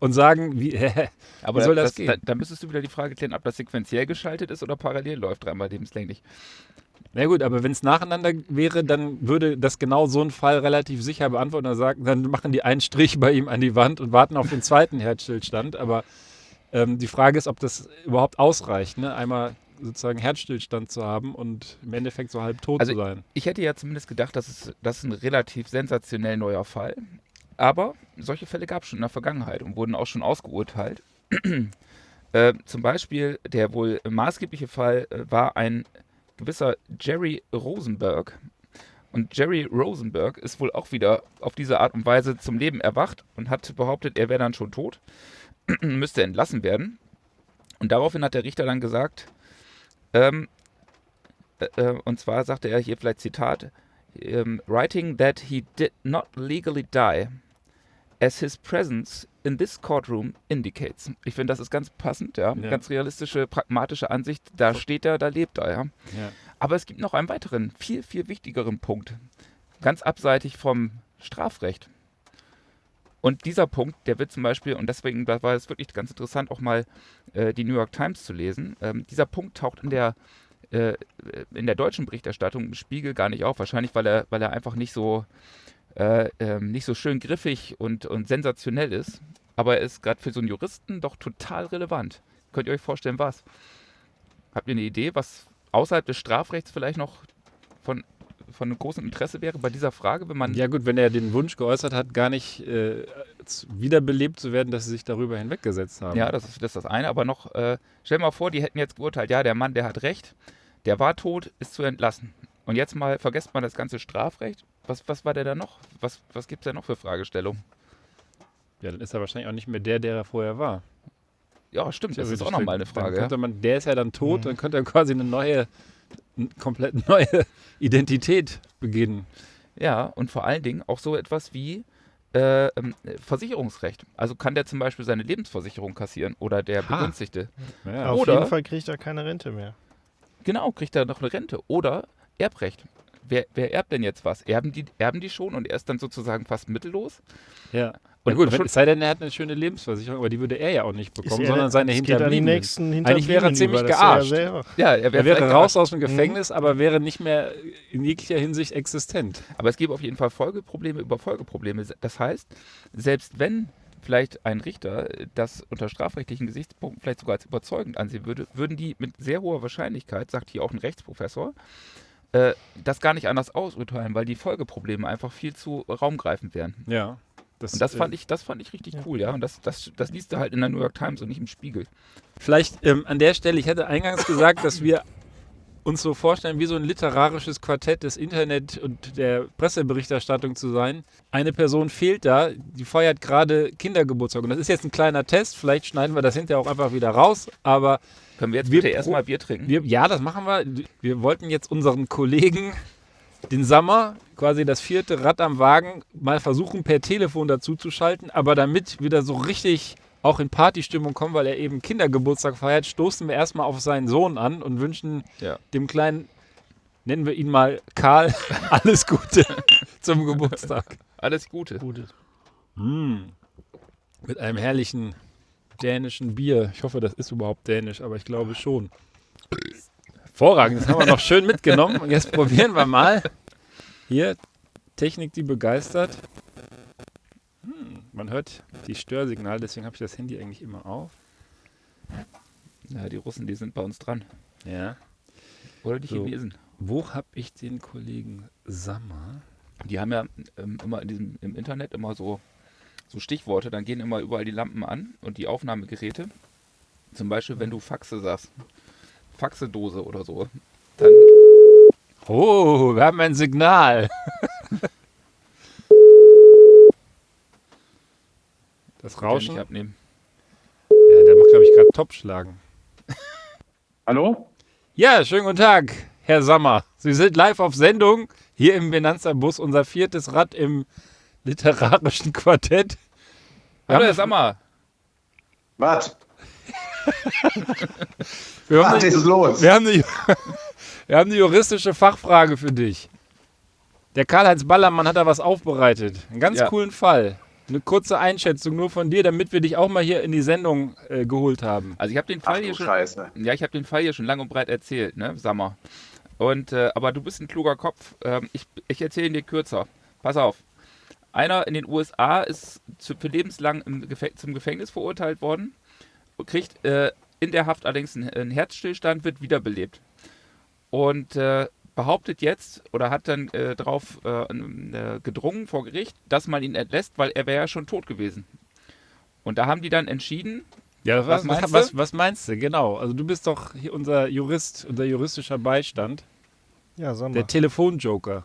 und sagen, wie, [LAUGHS] Aber Wie soll das das, gehen? Da, da müsstest du wieder die Frage klären, ob das sequenziell geschaltet ist oder parallel läuft, dreimal lebenslänglich. Na gut, aber wenn es nacheinander wäre, dann würde das genau so ein Fall relativ sicher beantworten. Dann, sagen, dann machen die einen Strich bei ihm an die Wand und warten auf den zweiten Herzstillstand. Aber ähm, die Frage ist, ob das überhaupt ausreicht, ne? einmal sozusagen Herzstillstand zu haben und im Endeffekt so halb tot Also zu sein. Ich hätte ja zumindest gedacht, dass es, das ist ein relativ sensationell neuer Fall. Aber solche Fälle gab es schon in der Vergangenheit und wurden auch schon ausgeurteilt. [CLEARS THROAT] äh, zum Beispiel der wohl maßgebliche Fall äh, war ein gewisser Jerry Rosenberg. Und Jerry Rosenberg ist wohl auch wieder auf diese Art und Weise zum Leben erwacht und hat behauptet, er wäre dann schon tot, [CLEARS THROAT] müsste entlassen werden. Und daraufhin hat der Richter dann gesagt, ähm, äh, äh, und zwar sagte er hier vielleicht Zitat, ähm, writing that he did not legally die, as his presence in this courtroom indicates. Ich finde, das ist ganz passend, ja. Ja. Ganz realistische, pragmatische Ansicht. Da steht er, da lebt er, ja. Ja. Aber es gibt noch einen weiteren, viel, viel wichtigeren Punkt. Ganz abseitig vom Strafrecht. Und dieser Punkt, der wird zum Beispiel, und deswegen war es wirklich ganz interessant, auch mal äh, die New York Times zu lesen. Ähm, dieser Punkt taucht in der, äh, in der deutschen Berichterstattung im Spiegel gar nicht auf. Wahrscheinlich, weil er, weil er einfach nicht so, äh, ähm, nicht so schön griffig und, und sensationell ist. Aber er ist gerade für so einen Juristen doch total relevant. Könnt ihr euch vorstellen, was? Habt ihr eine Idee, was außerhalb des Strafrechts vielleicht noch von, von großen Interesse wäre bei dieser Frage, wenn man Ja gut, wenn er den Wunsch geäußert hat, gar nicht äh, wiederbelebt zu werden, dass sie sich darüber hinweggesetzt haben. Ja, das ist, das ist das eine. Aber noch, äh, stell dir mal vor, die hätten jetzt geurteilt, ja, der Mann, der hat recht, der war tot, ist zu entlassen. Und jetzt mal vergesst man das ganze Strafrecht. Was, was war der da noch? Was, was gibt es da noch für Fragestellungen? ja, dann ist er wahrscheinlich auch nicht mehr der, der er vorher war. Ja, stimmt, das ist auch nochmal eine Frage. Könnte man, der ist ja dann tot, Mhm. dann könnte er quasi eine neue, n- komplett neue [LAUGHS] Identität beginnen. ja, und vor allen Dingen auch so etwas wie äh, ähm, Versicherungsrecht. Also kann der zum Beispiel seine Lebensversicherung kassieren oder der Ha. Begünstigte. Ja. Auf Oder- jeden Fall kriegt er keine Rente mehr. Genau, kriegt er noch eine Rente. Oder Erbrecht. Wer, wer erbt denn jetzt was? Erben die, erben die schon und er ist dann sozusagen fast mittellos? ja. Und Und gut, wenn, es sei denn, er hat eine schöne Lebensversicherung, aber die würde er ja auch nicht bekommen, er- sondern seine es geht an die Hinterbliebenen. nächsten Eigentlich wäre er Hinterbliebenen ziemlich über, ist er gearscht. Ja selber. Ja, er Er wäre raus gearscht. aus dem Gefängnis, aber wäre nicht mehr in jeglicher Hinsicht existent. Aber es gäbe auf jeden Fall Folgeprobleme über Folgeprobleme. Das heißt, selbst wenn vielleicht ein Richter das unter strafrechtlichen Gesichtspunkten vielleicht sogar als überzeugend ansehen würde, würden die mit sehr hoher Wahrscheinlichkeit, sagt hier auch ein Rechtsprofessor, äh, das gar nicht anders ausurteilen, weil die Folgeprobleme einfach viel zu raumgreifend wären. Ja. Und das äh, fand ich, das fand ich richtig cool, ja. Und das, das, das liest du halt in der New York Times und nicht im Spiegel. Vielleicht ähm, an der Stelle, ich hatte eingangs gesagt, dass wir uns so vorstellen, wie so ein literarisches Quartett des Internet und der Presseberichterstattung zu sein. Eine Person fehlt da, die feiert gerade Kindergeburtstag. Und das ist jetzt ein kleiner Test, vielleicht schneiden wir das hinterher auch einfach wieder raus, aber Können wir jetzt Wir bitte erstmal Bier trinken? wir, ja, das machen wir. Wir wollten jetzt unseren Kollegen, den Sommer, quasi das vierte Rad am Wagen, mal versuchen, per Telefon dazu zu schalten. Aber damit wir da so richtig auch in Partystimmung kommen, weil er eben Kindergeburtstag feiert, stoßen wir erstmal auf seinen Sohn an und wünschen Ja. dem kleinen, nennen wir ihn mal Karl, [LAUGHS] alles Gute zum Geburtstag. Alles Gute. Gute. Mm. Mit einem herrlichen dänischen Bier. Ich hoffe, das ist überhaupt dänisch, aber ich glaube schon. Hervorragend, das haben wir noch schön mitgenommen. Und jetzt probieren wir mal. Hier, Technik, die begeistert. Hm, man hört die Störsignale, deswegen habe ich das Handy eigentlich immer auf. Ja, die Russen, die sind bei uns dran. Ja. Oder die So. Chinesen. Wo habe ich den Kollegen Sammer? Die haben ja ähm, immer in diesem, im Internet immer so, so Stichworte, dann gehen immer überall die Lampen an und die Aufnahmegeräte. Zum Beispiel, wenn du Faxe sagst, Faxedose oder so, dann Oh, wir haben ein Signal. [LAUGHS] Das kann ich Rauschen? nicht abnehmen. Ja, der macht, glaube ich, gerade Topschlagen. [LAUGHS] Hallo? Ja, schönen guten Tag, Herr Sammer. Sie sind live auf Sendung hier im Benanza-Bus, unser viertes Rad im literarischen Quartett. Wir Hallo, haben Herr Sammer. Was? Wir haben, Was ist los? wir, haben eine, [LAUGHS] wir haben eine juristische Fachfrage für dich. Der Karl-Heinz Ballermann hat da was aufbereitet. Einen ganz Ja. coolen Fall. Eine kurze Einschätzung nur von dir, damit wir dich auch mal hier in die Sendung äh, geholt haben. Also ich habe den Ach Fall du hier schon, Scheiße. ja, ich habe den Fall hier schon lang und breit erzählt, ne, Sammer. Und äh, aber du bist ein kluger Kopf. Ähm, ich ich erzähle ihn dir kürzer. Pass auf. Einer in den USA ist zu, für lebenslang im Gefä zum Gefängnis verurteilt worden, kriegt äh, in der Haft allerdings einen, einen Herzstillstand, wird wiederbelebt. Und äh, behauptet jetzt oder hat dann äh, darauf äh, äh, gedrungen vor Gericht, dass man ihn entlässt, weil er wäre ja schon tot gewesen. Und da haben die dann entschieden, Ja, was, Was meinst was, du? was, was meinst du? Genau. Also du bist doch hier unser Jurist, unser juristischer Beistand. Ja, sag mal. Der Telefonjoker.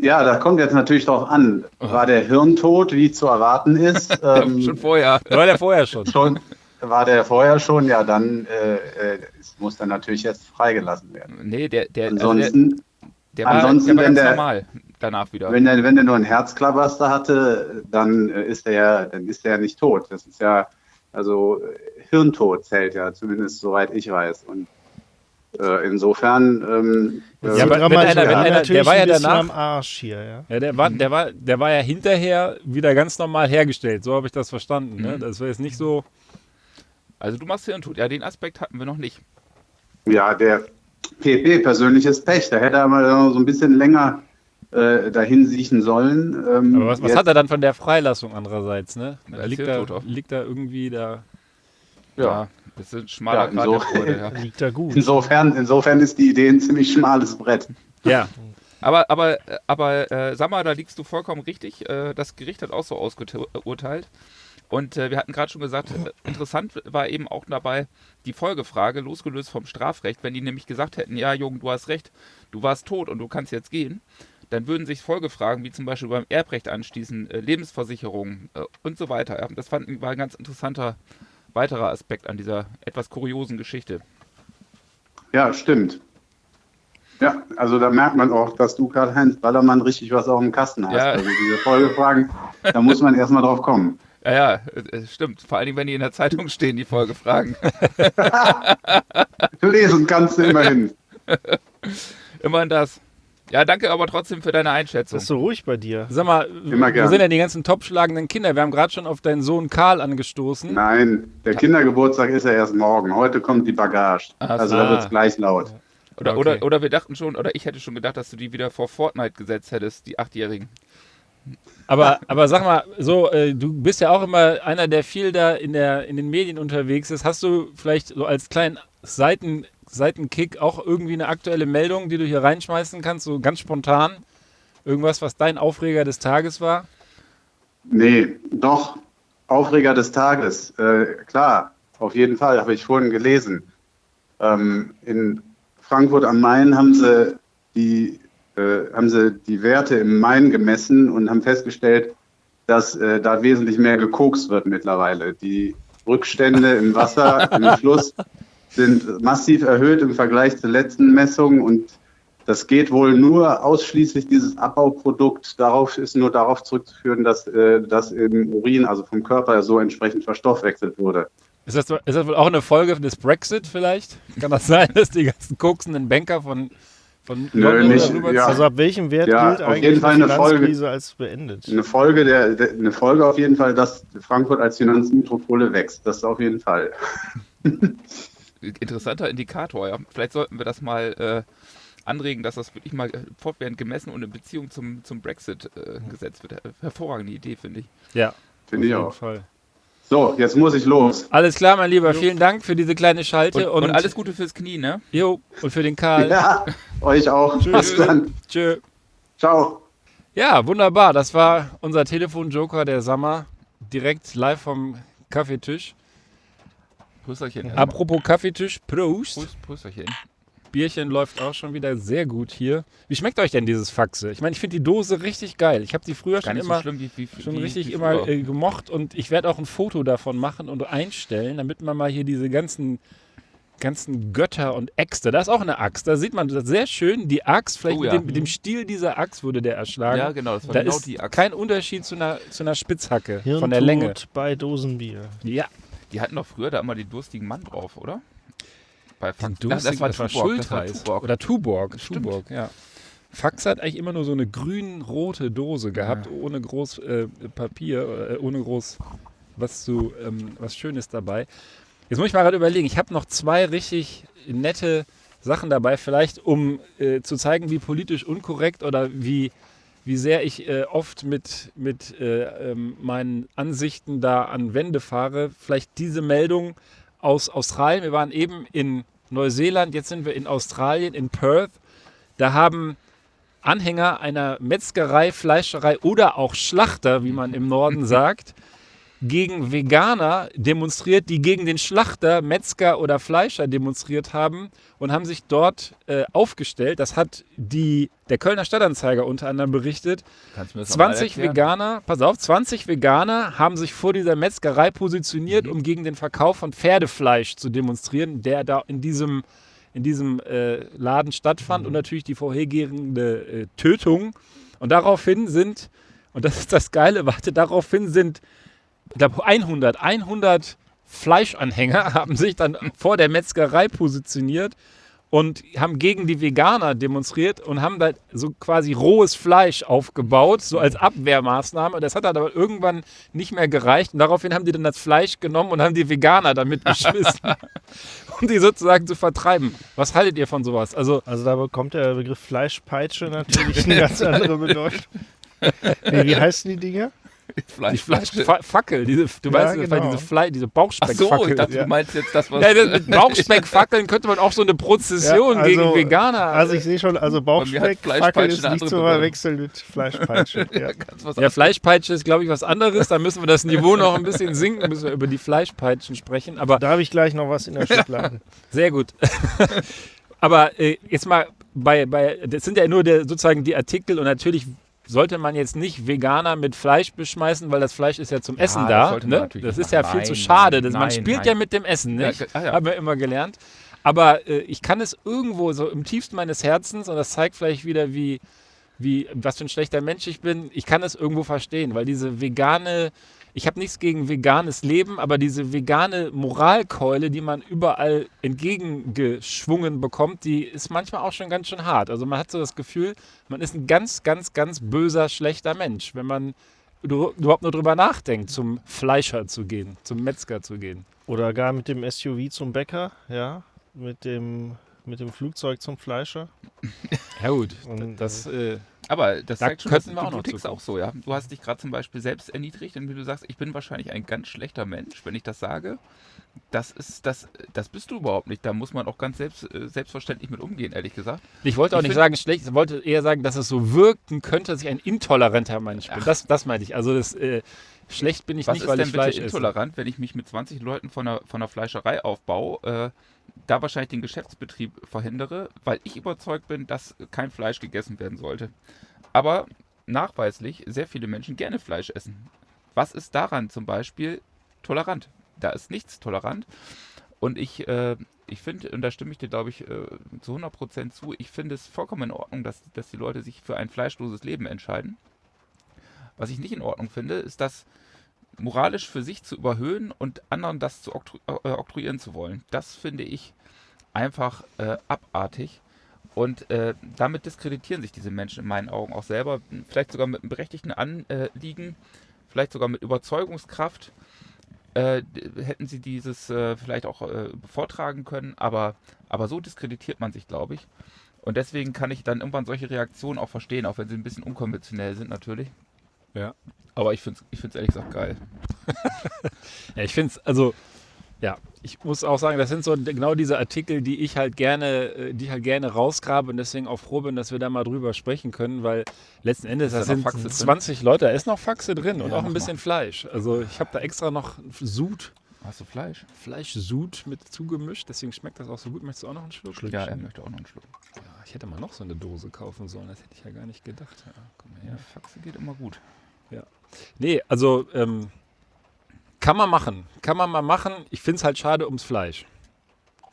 Ja, da kommt jetzt natürlich drauf an. War der Hirntod, wie zu erwarten ist? [LAUGHS] ähm, Schon vorher. War der vorher schon. [LAUGHS] schon, war der vorher schon? Ja, dann äh, äh, muss dann natürlich jetzt freigelassen werden. Nee, der, der, also der, Ansonsten, der war, ansonsten, der war wenn der- normal danach wieder. wenn der, wenn der nur ein Herzklabaster hatte, dann äh, ist er ja, dann ist er ja nicht tot. Das ist ja, also äh, Hirntod zählt ja, zumindest soweit ich weiß. Und äh, insofern, ähm, Jetzt Ja, aber wenn einer- wenn einer- der natürlich war ja danach- am Arsch hier, ja. Ja, der war, der war, der war ja hinterher wieder ganz normal hergestellt. So habe ich das verstanden. Ne? Mhm. Das war jetzt nicht so. Also du machst Hirntod. Ja, den Aspekt hatten wir noch nicht. Ja, der PP, persönliches Pech. Da hätte er mal so ein bisschen länger äh, dahin siechen sollen. Ähm, Aber was, was hat er dann von der Freilassung andererseits? Ne? Da liegt, da, auch. liegt da irgendwie da. Ja, Das ist ein schmaler Ja, Grad so- der Freude, ja. [LAUGHS] Liegt da gut. insofern, insofern ist die Idee ein ziemlich schmales Brett. Ja, Aber, aber, aber äh, sag mal, da liegst du vollkommen richtig. Äh, das Gericht hat auch so ausgeurteilt. Und äh, wir hatten gerade schon gesagt, äh, interessant war eben auch dabei die Folgefrage, losgelöst vom Strafrecht. Wenn die nämlich gesagt hätten, ja, Jungen, du hast recht, du warst tot und du kannst jetzt gehen, dann würden sich Folgefragen, wie zum Beispiel beim Erbrecht anschließen, äh, Lebensversicherung äh, und so weiter. Ja, das fand, war ein ganz interessanter weiterer Aspekt an dieser etwas kuriosen Geschichte. Ja, stimmt. Ja, also da merkt man auch, dass du Karl-Heinz Ballermann richtig was auf dem Kasten hast. Ja. Also diese Folgefragen, da muss man erstmal drauf kommen. Ja, ja, stimmt. Vor allen Dingen, wenn die in der Zeitung stehen, die Folgefragen. [LAUGHS] Lesen kannst du immerhin. Immerhin das. Ja, danke aber trotzdem für deine Einschätzung. Das ist so ruhig bei dir. sag mal, Immer wo sind denn die ganzen topschlagenden Kinder? Wir haben gerade schon auf deinen Sohn Karl angestoßen. Nein, der Kindergeburtstag ist ja erst morgen. Heute kommt die Bagage. Ach Also so. da wird es gleich laut. Oder, Okay. oder, oder wir dachten schon, oder ich hätte schon gedacht, dass du die wieder vor Fortnite gesetzt hättest, die Achtjährigen. Aber, aber sag mal, so, äh, du bist ja auch immer einer, der viel da in, der, in den Medien unterwegs ist. Hast du vielleicht so als kleinen Seiten, Seitenkick auch irgendwie eine aktuelle Meldung, die du hier reinschmeißen kannst, so ganz spontan? Irgendwas, was dein Aufreger des Tages war? Nee, doch. Aufreger des Tages. Äh, klar, auf jeden Fall, habe ich vorhin gelesen. Ähm, in Frankfurt am Main haben sie die, äh, haben sie die Werte im Main gemessen und haben festgestellt, dass äh, da wesentlich mehr gekokst wird mittlerweile. Die Rückstände im Wasser, im [LAUGHS] Fluss sind massiv erhöht im Vergleich zur letzten Messung und das geht wohl nur ausschließlich dieses Abbauprodukt. Darauf ist nur darauf zurückzuführen, dass äh, das im Urin, also vom Körper, so entsprechend verstoffwechselt wurde. Ist das, ist das wohl auch eine Folge des Brexit vielleicht? Kann das sein, dass die ganzen koksenden Banker von, von Nö, nicht, ja. Also ab welchem Wert Ja, gilt auf eigentlich jeden Fall die eine Folge. Als beendet? Eine Folge, der, der, eine Folge auf jeden Fall, dass Frankfurt als Finanzmetropole wächst. Das auf jeden Fall. [LAUGHS] Interessanter Indikator, ja. Vielleicht sollten wir das mal äh, anregen, dass das wirklich mal äh, fortwährend gemessen und in Beziehung zum, zum Brexit äh, gesetzt wird. Hervorragende Idee, finde ich. Ja, Finde ich auf jeden auch. Fall. So, jetzt muss ich los. Alles klar, mein Lieber. Vielen Dank für diese kleine Schalte Und, und, und alles Gute fürs Knie, ne? Jo, und für den Karl. Ja, euch auch. Bis dann. Tschö. Ciao. Ja, wunderbar. Das war unser Telefonjoker der Sommer. Direkt live vom Kaffeetisch. Prösterchen. Apropos Kaffeetisch, Prost. Prost, Prösterchen. Bierchen läuft auch schon wieder sehr gut hier. Wie schmeckt euch denn dieses Faxe? Ich meine, ich finde die Dose richtig geil. Ich habe die früher Gar schon immer so schlimm wie, wie schon wie, richtig immer äh, gemocht und ich werde auch ein Foto davon machen und einstellen, damit man mal hier diese ganzen ganzen Götter und Äxte, da ist auch eine Axt, da sieht man das sehr schön, die Axt, vielleicht Oh mit, ja. dem, mit dem Stiel dieser Axt wurde der erschlagen. Ja, genau, das war da genau ist die Axt. kein Unterschied zu einer, zu einer Spitzhacke Hirntod von der Länge. bei Dosenbier. Ja, Die hatten doch früher da immer den durstigen Mann drauf, oder? Bei den Fakt- Ach, das war Tuborg, das war. Tuborg. Oder Tuborg. Stimmt. Tuborg, ja. Fax hat eigentlich immer nur so eine grün-rote Dose gehabt, ohne groß äh, Papier, äh, ohne groß was zu, ähm, was Schönes dabei. Jetzt muss ich mal gerade überlegen, ich habe noch zwei richtig nette Sachen dabei, vielleicht um äh, zu zeigen, wie politisch unkorrekt oder wie, wie sehr ich äh, oft mit, mit äh, ähm, meinen Ansichten da an Wände fahre. Vielleicht diese Meldung aus Australien. Wir waren eben in Neuseeland, jetzt sind wir in Australien, in Perth. Da haben Anhänger einer Metzgerei, Fleischerei oder auch Schlachter, wie man im Norden [LAUGHS] sagt, gegen Veganer demonstriert, die gegen den Schlachter, Metzger oder Fleischer demonstriert haben und haben sich dort äh, aufgestellt. Das hat die, der Kölner Stadtanzeiger unter anderem berichtet. Kannst du mir das noch mal 20 erklären? Veganer, pass auf, 20 Veganer haben sich vor dieser Metzgerei positioniert, Mhm. um gegen den Verkauf von Pferdefleisch zu demonstrieren, der da in diesem, in diesem äh, Laden stattfand Mhm. und natürlich die vorhergehende äh, Tötung. Und daraufhin sind, und das ist das Geile, warte, daraufhin sind, ich glaube 100, 100 Fleischanhänger [LAUGHS] haben sich dann vor der Metzgerei positioniert und haben gegen die Veganer demonstriert und haben da so quasi rohes Fleisch aufgebaut, so als Abwehrmaßnahme. Das hat dann aber irgendwann nicht mehr gereicht und daraufhin haben die dann das Fleisch genommen und haben die Veganer damit [LAUGHS] beschmissen, um die sozusagen zu vertreiben. Was haltet ihr von sowas? Also Also da bekommt der Begriff Fleischpeitsche natürlich eine ganz andere Bedeutung. [LAUGHS] Nee, wie heißen die Dinger? Die Fleisch. Fleischfackel, diese, du Ja, weißt, genau. diese, Fle diese Ach so, Bauchspeckfackel. ich dachte, Ja. du meinst jetzt das, was. ja, das- mit Bauchspeckfackeln könnte man auch so eine Prozession Ja, also- gegen Veganer. Also ich sehe schon, also Bauchspeckfackel ist nicht zu verwechseln mit Fleischpeitsche. [LAUGHS] Ja. ganz was Ja, Fleischpeitsche ist, glaube ich, was anderes. Da müssen wir das Niveau noch ein bisschen sinken, müssen wir über die Fleischpeitschen sprechen. Aber Da habe ich gleich noch was in der Schublade. [LAUGHS] sehr gut. [LAUGHS] Aber äh, jetzt mal bei, bei, das sind ja nur der, sozusagen die Artikel und natürlich sollte man jetzt nicht Veganer mit Fleisch beschmeißen, weil das Fleisch ist ja zum Essen das da. sollte man Ne? Das ist ja machen. viel zu Nein, schade. Das, man nein, spielt nein. ja mit dem Essen, Ja, nicht? ge- ah, ja. Haben wir immer gelernt. Aber äh, ich kann es irgendwo so im tiefsten meines Herzens, und das zeigt vielleicht wieder, wie, wie, was für ein schlechter Mensch ich bin, ich kann es irgendwo verstehen, weil diese vegane, ich habe nichts gegen veganes Leben, aber diese vegane Moralkeule, die man überall entgegengeschwungen bekommt, die ist manchmal auch schon ganz schön hart. Also man hat so das Gefühl, man ist ein ganz, ganz, ganz böser, schlechter Mensch, wenn man überhaupt nur drüber nachdenkt, zum Fleischer zu gehen, zum Metzger zu gehen. Oder gar mit dem SUV zum Bäcker, ja. Mit dem, mit dem Flugzeug zum Fleischer. Ja gut, Und, das, äh, Aber das Da zeigt schon, könnten wir auch noch tickst auch so, ja. Du hast dich gerade zum Beispiel selbst erniedrigt, indem du sagst, ich bin wahrscheinlich ein ganz schlechter Mensch, wenn ich das sage. Das ist, das, das bist du überhaupt nicht. Da muss man auch ganz selbst, äh, selbstverständlich mit umgehen, ehrlich gesagt. Ich wollte auch Ich nicht sagen schlecht, ich wollte eher sagen, dass es so wirken könnte, dass ich ein intoleranter Mensch bin. Das, das meinte ich. Also das, äh, schlecht bin ich Was nicht, ist weil denn ich bitte Fleisch esse. intolerant, wenn ich mich mit 20 Leuten von einer, von einer Fleischerei aufbaue, äh, da wahrscheinlich den Geschäftsbetrieb verhindere, weil ich überzeugt bin, dass kein Fleisch gegessen werden sollte. Aber nachweislich sehr viele Menschen gerne Fleisch essen. Was ist daran zum Beispiel tolerant? Da ist nichts tolerant. Und ich, äh, ich finde, und da stimme ich dir, glaube ich, äh, zu 100% zu, ich finde es vollkommen in Ordnung, dass, dass die Leute sich für ein fleischloses Leben entscheiden. Was ich nicht in Ordnung finde, ist das moralisch für sich zu überhöhen und anderen das zu oktru äh, oktroyieren zu wollen. Das finde ich einfach äh, abartig. Und äh, damit diskreditieren sich diese Menschen in meinen Augen auch selber, vielleicht sogar mit einem berechtigten Anliegen, vielleicht sogar mit Überzeugungskraft. Äh, hätten sie dieses äh, vielleicht auch äh, vortragen können, aber, aber so diskreditiert man sich, glaube ich. Und deswegen kann ich dann irgendwann solche Reaktionen auch verstehen, auch wenn sie ein bisschen unkonventionell sind natürlich. Ja. Aber ich finde es ich find's ehrlich gesagt geil. [LAUGHS] Ja, ich finde es, also, ja, ich muss auch sagen, das sind so genau diese Artikel, die ich halt gerne, äh, die ich halt gerne rausgrabe und deswegen auch froh bin, dass wir da mal drüber sprechen können, weil letzten Endes, das da sind Faxe drin? 20 Leute, da ist noch Faxe drin und Ja, auch ein bisschen Fleisch. Also ich habe da extra noch Sud, Hast du Fleisch? Fleischsud mit zugemischt, deswegen schmeckt das auch so gut. Möchtest du auch noch einen Schluck? Ja, er möchte auch noch einen Schluck. Ja, ich hätte mal noch so eine Dose kaufen sollen, das hätte ich ja gar nicht gedacht. Ja, komm mal Ja, her. Faxe geht immer gut. Nee, also ähm, kann man machen. Kann man mal machen. Ich finde es halt schade ums Fleisch.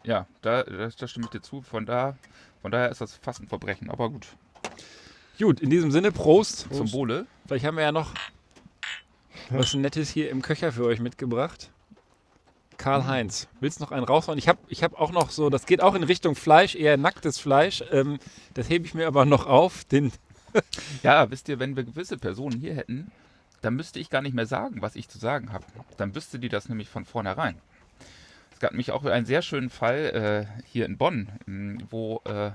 Ja, da, da, da stimme ich dir zu. Von, da, von daher ist das fast ein Verbrechen. Aber gut. Gut, in diesem Sinne, Prost. Zum Wohle. Vielleicht haben wir ja noch was Nettes hier im Köcher für euch mitgebracht. Karl-Heinz, willst du noch einen raushauen? Ich habe ich hab auch noch so, das geht auch in Richtung Fleisch, eher nacktes Fleisch. Ähm, das hebe ich mir aber noch auf. Den, Ja, wisst ihr, wenn wir gewisse Personen hier hätten, dann müsste ich gar nicht mehr sagen, was ich zu sagen habe. Dann wüsste die das nämlich von vornherein. Es gab nämlich auch einen sehr schönen Fall äh, hier in Bonn, wo äh,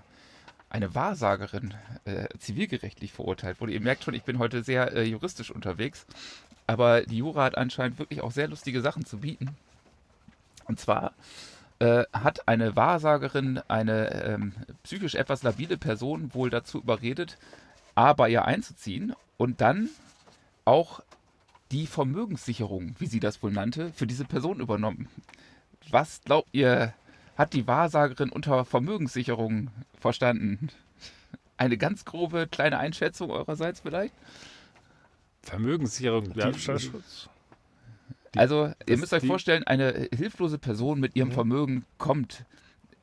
eine Wahrsagerin äh, zivilgerechtlich verurteilt wurde. Ihr merkt schon, ich bin heute sehr äh, juristisch unterwegs. Aber die Jura hat anscheinend wirklich auch sehr lustige Sachen zu bieten. Und zwar äh, hat eine Wahrsagerin eine ähm, psychisch etwas labile Person wohl dazu überredet, A, bei ihr einzuziehen und dann auch die Vermögenssicherung, wie sie das wohl nannte, für diese Person übernommen. Was glaubt ihr, hat die Wahrsagerin unter Vermögenssicherung verstanden? Eine ganz grobe kleine Einschätzung eurerseits vielleicht? Vermögenssicherung. Diebstahlschutz. Also, ihr müsst euch vorstellen, eine hilflose Person mit ihrem Mhm. Vermögen kommt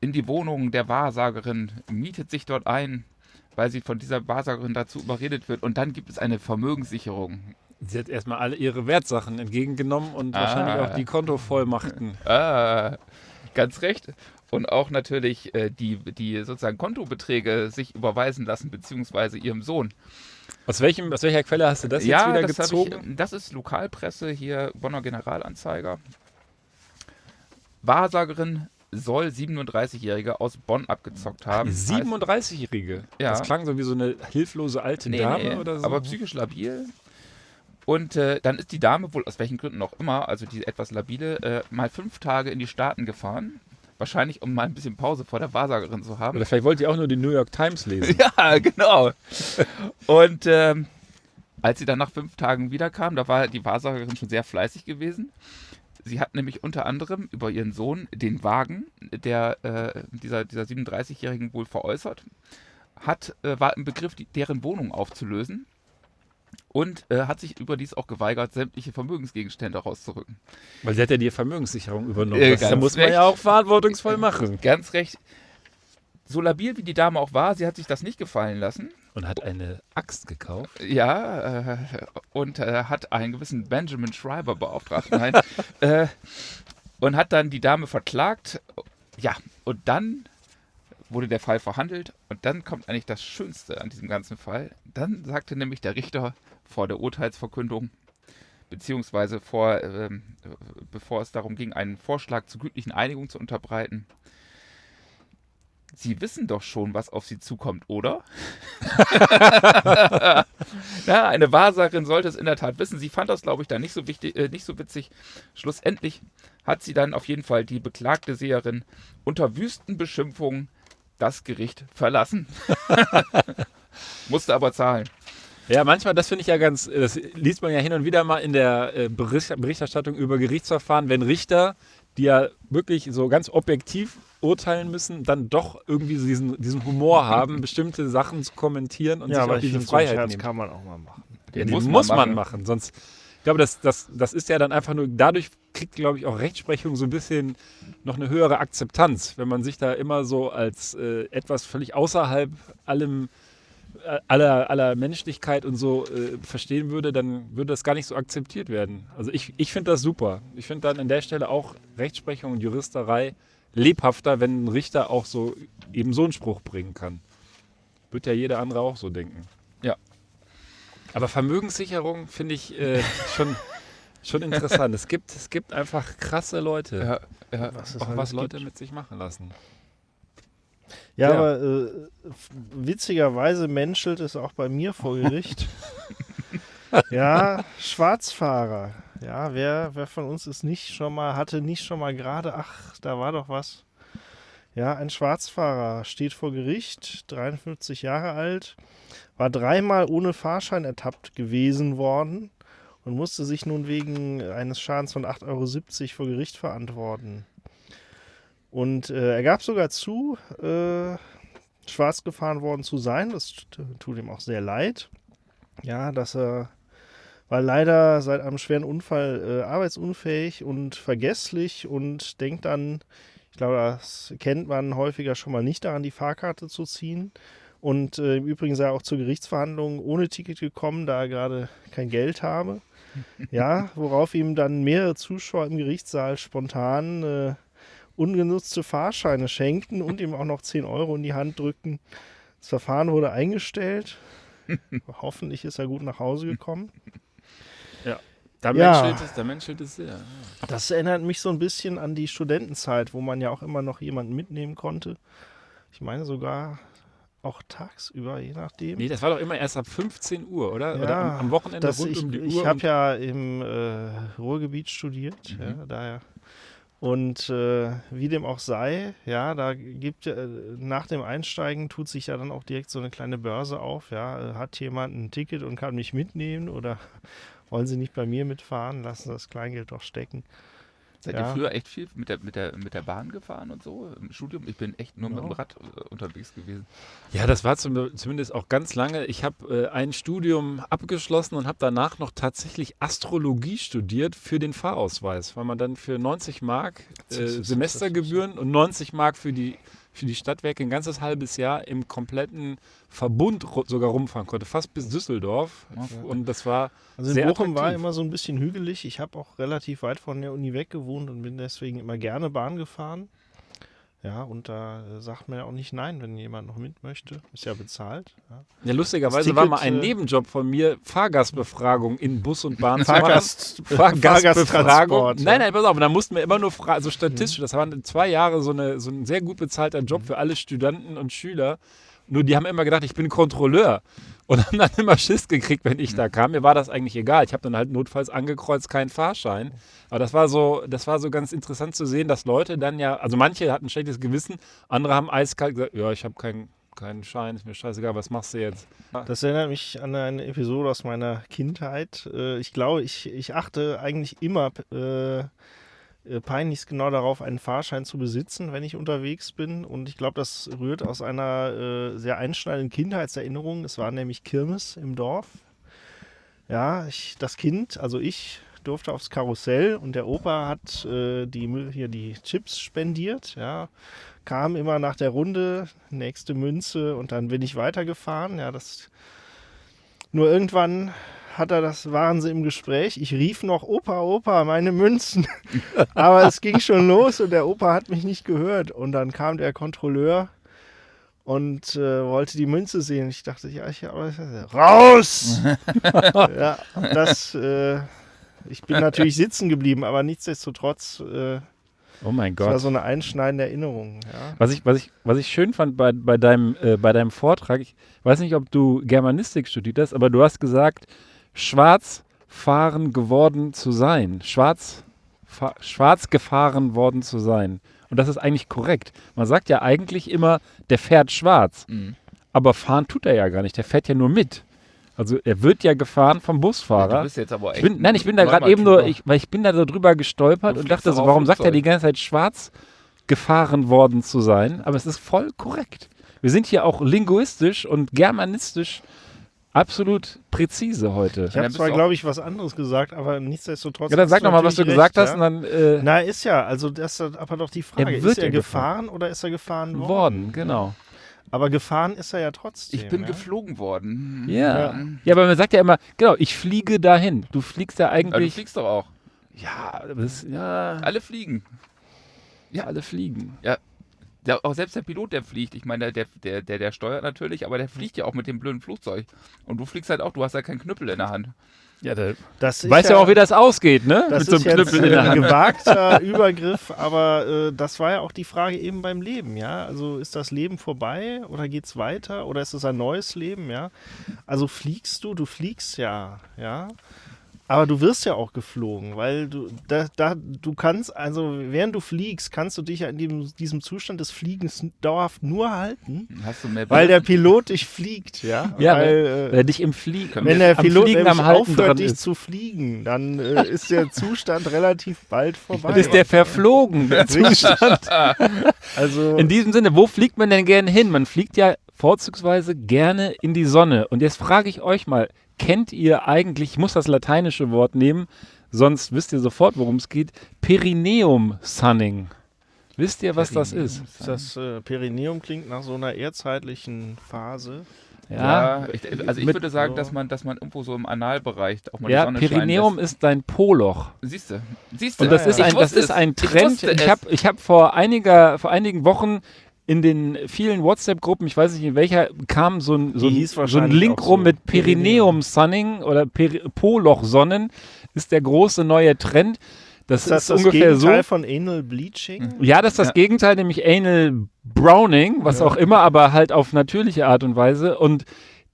in die Wohnung der Wahrsagerin, mietet sich dort ein, weil sie von dieser Wahrsagerin dazu überredet wird. Und dann gibt es eine Vermögenssicherung. Sie hat erstmal alle ihre Wertsachen entgegengenommen und wahrscheinlich Ah. auch die Kontovollmachten. [LAUGHS] Ah, ganz recht. Und auch natürlich äh, die, die sozusagen Kontobeträge sich überweisen lassen, beziehungsweise ihrem Sohn. Aus, welchem, aus welcher Quelle hast du das ja, jetzt wieder das, gezogen? ich, das ist Lokalpresse hier, Bonner Generalanzeiger. Wahrsagerin soll 37-Jährige aus Bonn abgezockt haben. Die 37-Jährige. Ja. Das klang so wie so eine hilflose alte Nee, Dame nee, oder so. aber psychisch labil. Und äh, dann ist die Dame wohl aus welchen Gründen auch immer, also die etwas labile, äh, mal fünf Tage in die Staaten gefahren. Wahrscheinlich, um mal ein bisschen Pause vor der Wahrsagerin zu haben. oder vielleicht wollte ihr auch nur die New York Times lesen. [LAUGHS] Ja, genau. Und ähm, als sie dann nach fünf Tagen wiederkam, da war die Wahrsagerin schon sehr fleißig gewesen. Sie hat nämlich unter anderem über ihren Sohn den Wagen, der äh, dieser, dieser 37-Jährigen wohl veräußert, hat, äh, war im Begriff, die, deren Wohnung aufzulösen und äh, hat sich überdies auch geweigert, sämtliche Vermögensgegenstände rauszurücken. Weil sie hat ja die Vermögenssicherung übernommen. Äh, das muss man recht. ja auch verantwortungsvoll machen. Ganz recht. So labil wie die Dame auch war, sie hat sich das nicht gefallen lassen. Und hat eine Axt gekauft. Ja, äh, und äh, hat einen gewissen Benjamin Schreiber beauftragt. Nein. [LAUGHS] äh, und hat dann die Dame verklagt. Ja, und dann wurde der Fall verhandelt. Und dann kommt eigentlich das Schönste an diesem ganzen Fall. Dann sagte nämlich der Richter vor der Urteilsverkündung, beziehungsweise vor, ähm, äh, bevor es darum ging, einen Vorschlag zur gütlichen Einigung zu unterbreiten, Sie wissen doch schon, was auf Sie zukommt, oder? [LAUGHS] ja, eine Wahrsagerin sollte es in der Tat wissen. Sie fand das, glaube ich, dann nicht so wichtig, äh, nicht so witzig. Schlussendlich hat sie dann auf jeden Fall die beklagte Seherin unter wüsten Beschimpfungen das Gericht verlassen. [LAUGHS] Musste aber zahlen. Ja, manchmal, das finde ich ja ganz, das liest man ja hin und wieder mal in der äh, Bericht, Berichterstattung über Gerichtsverfahren, wenn Richter, die ja wirklich so ganz objektiv urteilen müssen, dann doch irgendwie so diesen, diesen Humor haben, [LAUGHS] bestimmte Sachen zu kommentieren und Ja, sich auch diese so Freiheit Scherz nehmen. kann man auch mal machen. Den den muss muss, man man, machen. machen. Sonst, ich glaube, das, das, das ist ja dann einfach nur, dadurch kriegt, glaube ich, auch Rechtsprechung so ein bisschen noch eine höhere Akzeptanz, wenn man sich da immer so als äh, etwas völlig außerhalb allem, aller, aller Menschlichkeit und so äh, verstehen würde, dann würde das gar nicht so akzeptiert werden. Also ich, ich finde das super. Ich finde dann an der Stelle auch Rechtsprechung und Juristerei lebhafter, wenn ein Richter auch so eben so einen Spruch bringen kann. Wird ja jeder andere auch so denken. Ja. Aber Vermögenssicherung finde ich äh, schon, schon interessant. Es gibt, es gibt einfach krasse Leute, Ja, ja. Was auch was Leute gibt. mit sich machen lassen. Ja, Ja. aber äh, witzigerweise menschelt es auch bei mir vor Gericht. [LAUGHS] ja, Schwarzfahrer. Ja, wer, wer von uns ist nicht schon mal, hatte nicht schon mal gerade, ach, da war doch was. Ja, ein Schwarzfahrer steht vor Gericht, 53 Jahre alt, war dreimal ohne Fahrschein ertappt gewesen worden und musste sich nun wegen eines Schadens von 8,70 Euro vor Gericht verantworten. Und äh, er gab sogar zu, äh, schwarz gefahren worden zu sein. Das tut ihm auch sehr leid. Ja, dass er war leider seit einem schweren Unfall äh, arbeitsunfähig und vergesslich und denkt dann, ich glaube, das kennt man häufiger schon mal nicht daran, die Fahrkarte zu ziehen. Und äh, im Übrigen sei er auch zur Gerichtsverhandlung ohne Ticket gekommen, da er gerade kein Geld habe. [LAUGHS] Ja, worauf ihm dann mehrere Zuschauer im Gerichtssaal spontan äh, ungenutzte Fahrscheine schenkten und ihm auch noch 10 Euro in die Hand drückten. Das Verfahren wurde eingestellt. [LAUGHS] Hoffentlich ist er gut nach Hause gekommen. Da Ja. menschelt es, da menschelt es sehr. Das erinnert mich so ein bisschen an die Studentenzeit, wo man ja auch immer noch jemanden mitnehmen konnte. Ich meine sogar auch tagsüber, je nachdem. Nee, das war doch immer erst ab 15 Uhr, oder? Ja, oder am, am Wochenende rund ich um die ich Uhr. habe und- ja im äh, Ruhrgebiet studiert, Mhm. ja, daher. Und äh, wie dem auch sei, ja, da gibt äh, nach dem Einsteigen tut sich ja dann auch direkt so eine kleine Börse auf, ja. Hat jemand ein Ticket und kann mich mitnehmen oder [LAUGHS] wollen Sie nicht bei mir mitfahren, lassen Sie das Kleingeld doch stecken. Seid Ja. ihr früher echt viel mit der, mit, der, mit der Bahn gefahren und so im Studium? Ich bin echt nur mit dem. Rad äh, unterwegs gewesen. Ja, das war zum, zumindest auch ganz lange. Ich habe äh, ein Studium abgeschlossen und habe danach noch tatsächlich Astrologie studiert für den Fahrausweis, weil man dann für 90 Mark äh, Semestergebühren und 90 Mark für die, für die Stadtwerke ein ganzes halbes Jahr im kompletten Verbund sogar rumfahren konnte, fast bis Düsseldorf. Ja. Und das war Also in Sehr Bochum war attraktiv. immer so ein bisschen hügelig. Ich habe auch relativ weit von der Uni weg gewohnt und bin deswegen immer gerne Bahn gefahren. Ja, und da äh, sagt man ja auch nicht nein, wenn jemand noch mit möchte. Ist ja bezahlt. Ja. Ja, lustigerweise Das war Ticket, mal ein äh, Nebenjob von mir, Fahrgastbefragung in Bus und Bahn zu machen. Fahrgast, Fahrgastbefragung. Nein, nein, pass auf, da mussten wir immer nur fragen, so statistisch, das waren zwei Jahre so, eine, so ein sehr gut bezahlter Job für alle Studenten und Schüler. Nur die haben immer gedacht, ich bin Kontrolleur und haben dann immer Schiss gekriegt, wenn ich da kam. Mir war das eigentlich egal. Ich habe dann halt notfalls angekreuzt, keinen Fahrschein. Aber das war so, das war so ganz interessant zu sehen, dass Leute dann ja, also manche hatten ein schlechtes Gewissen, andere haben eiskalt gesagt, ja, ich habe keinen keinen Schein, ist mir scheißegal, was machst du jetzt? Das erinnert mich an eine Episode aus meiner Kindheit. Äh, Ich glaube, ich, ich achte eigentlich immer äh, äh, peinlichst genau darauf, einen Fahrschein zu besitzen, wenn ich unterwegs bin. Und ich glaube, das rührt aus einer äh, sehr einschneidenden Kindheitserinnerung. Es war nämlich Kirmes im Dorf. Ja, ich, das Kind, also ich, durfte aufs Karussell und der Opa hat äh, die, hier die Chips spendiert. Ja, kam immer nach der Runde, nächste Münze und dann bin ich weitergefahren. Ja, das nur irgendwann hat er das, waren sie im Gespräch. Ich rief noch, Opa, Opa, meine Münzen. [LAUGHS] Aber es ging schon los und der Opa hat mich nicht gehört. Und dann kam der Kontrolleur und äh, wollte die Münze sehen. Ich dachte, ja, ich aber raus! [LAUGHS] ja, das, äh, ich bin natürlich sitzen geblieben, aber nichtsdestotrotz, äh, Oh mein das war Gott. so eine einschneidende Erinnerung. Ja. Was ich, was ich, was ich schön fand bei, bei, deinem, äh, bei deinem Vortrag, ich weiß nicht, ob du Germanistik studiert hast, aber du hast gesagt, schwarz fahren geworden zu sein. Schwarz, schwarz gefahren worden zu sein. Und das ist eigentlich korrekt. Man sagt ja eigentlich immer, der fährt schwarz. Mhm. Aber fahren tut er ja gar nicht. Der fährt ja nur mit. Also er wird ja gefahren vom Ja, Busfahrer. du bist jetzt aber Ich echt bin, nein, ich bin da gerade eben nur, ich, weil ich bin da so drüber gestolpert Du und dachte so, warum sagt er die ganze Zeit schwarz gefahren worden zu sein? Aber es ist voll korrekt. Wir sind hier auch linguistisch und germanistisch absolut präzise heute. Ich habe zwar, glaube ich, was anderes gesagt, aber nichtsdestotrotz. Ja, dann sag du doch mal, was du natürlich gesagt recht, hast ja? und dann äh, Na, ist ja, also das ist aber doch die Frage. Er wird ist er ja gefahren, oder ist er gefahren worden? worden, genau. Aber gefahren ist er ja trotzdem. Ich bin ja? geflogen worden. Ja. ja, aber man sagt ja immer, genau, ich fliege dahin. Du fliegst ja Aber du eigentlich. fliegst doch auch. ja, das, ja, Alle fliegen. ja, alle fliegen. Ja, auch selbst der Pilot, der fliegt. Ich meine, der, der, der, der steuert natürlich, aber der fliegt ja auch mit dem blöden Flugzeug. Und du fliegst halt auch, du hast ja keinen Knüppel in der Hand. Ja, da, Das ist weißt ja auch, wie das ausgeht, ne? Das Mit so ist einem jetzt Knüppel in der ein Hand. gewagter [LAUGHS] Übergriff, aber äh, das war ja auch die Frage eben beim Leben, ja. Also ist das Leben vorbei oder geht's weiter oder ist es ein neues Leben, ja? Also fliegst du, du fliegst ja, ja. Aber du wirst ja auch geflogen, weil du da, da du kannst, also während du fliegst, kannst du dich ja in diesem, diesem Zustand des Fliegens dauerhaft nur halten, Hast du mehr weil der Pilot dich fliegt, ja. Ja, weil, Weil äh, er dich im Fliegen, wenn der am Pilot Fliegen nämlich aufhört, dich ist. zu fliegen, dann äh, ist der Zustand relativ bald [LAUGHS] vorbei. Das ist der verflogen, der [LAUGHS] Zustand. Also, In diesem Sinne, wo fliegt man denn gerne hin? Man fliegt ja vorzugsweise gerne in die Sonne. Und jetzt frage ich euch mal, kennt ihr eigentlich, ich muss das lateinische Wort nehmen, sonst wisst ihr sofort, worum es geht, Perineum-Sunning. Wisst ihr, was das ist? das äh, Perineum klingt nach so einer erdzeitlichen Phase. Ja, ich, also ich Mit- würde sagen, dass man, dass man irgendwo so im Analbereich auch mal die Ja, Sonne Perineum ist dein Poloch. Siehst du, siehst du. Und das, Ja, ist ja. ein, Ich das ist es. ein Ich Trend. Ich es. habe ich hab vor, einiger, vor einigen Wochen in den vielen WhatsApp-Gruppen, ich weiß nicht in welcher, kam so ein, so ein, so ein Link rum so. mit Perineum-Sunning oder Peri Poloch-Sonnen. Ist der große neue Trend. Das Ist das ist das ungefähr so. Gegenteil von Anal Bleaching? Ja, das ist das Ja. Gegenteil, nämlich Anal Browning, was Ja. auch immer, aber halt auf natürliche Art und Weise. Und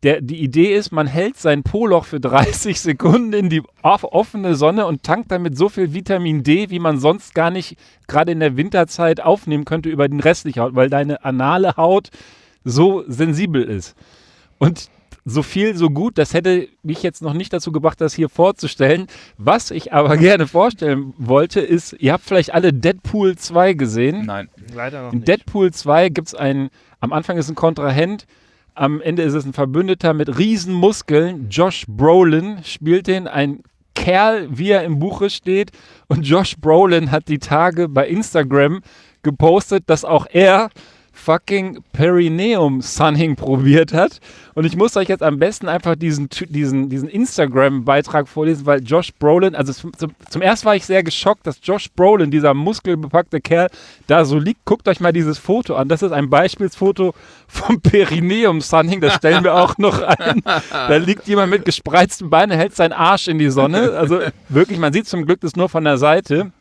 der, die Idee ist, man hält sein Poloch für 30 Sekunden in die off offene Sonne und tankt damit so viel Vitamin D, wie man sonst gar nicht gerade in der Winterzeit aufnehmen könnte über den restlichen Haut, weil deine anale Haut so sensibel ist. Und so viel, so gut. Das hätte mich jetzt noch nicht dazu gebracht, das hier vorzustellen. Was ich aber [LAUGHS] gerne vorstellen wollte, ist, ihr habt vielleicht alle Deadpool 2 gesehen. Nein. Leider noch In nicht. Deadpool 2 gibt es einen, am Anfang ist ein Kontrahent, am Ende ist es ein Verbündeter mit riesen Muskeln. Josh Brolin spielt den, ein Kerl, wie er im Buche steht. Und Josh Brolin hat die Tage bei Instagram gepostet, dass auch er fucking Perineum Sunning [LAUGHS] probiert hat. Und ich muss euch jetzt am besten einfach diesen, diesen, diesen Instagram-Beitrag vorlesen, weil Josh Brolin, also zum, zum, zum ersten war ich sehr geschockt, dass Josh Brolin, dieser muskelbepackte Kerl, da so liegt. Guckt euch mal dieses Foto an. Das ist ein Beispielsfoto vom Perineum Sunning. Das stellen wir auch noch ein. Da liegt jemand mit gespreizten Beinen, hält seinen Arsch in die Sonne. Also wirklich, man sieht zum Glück das nur von der Seite.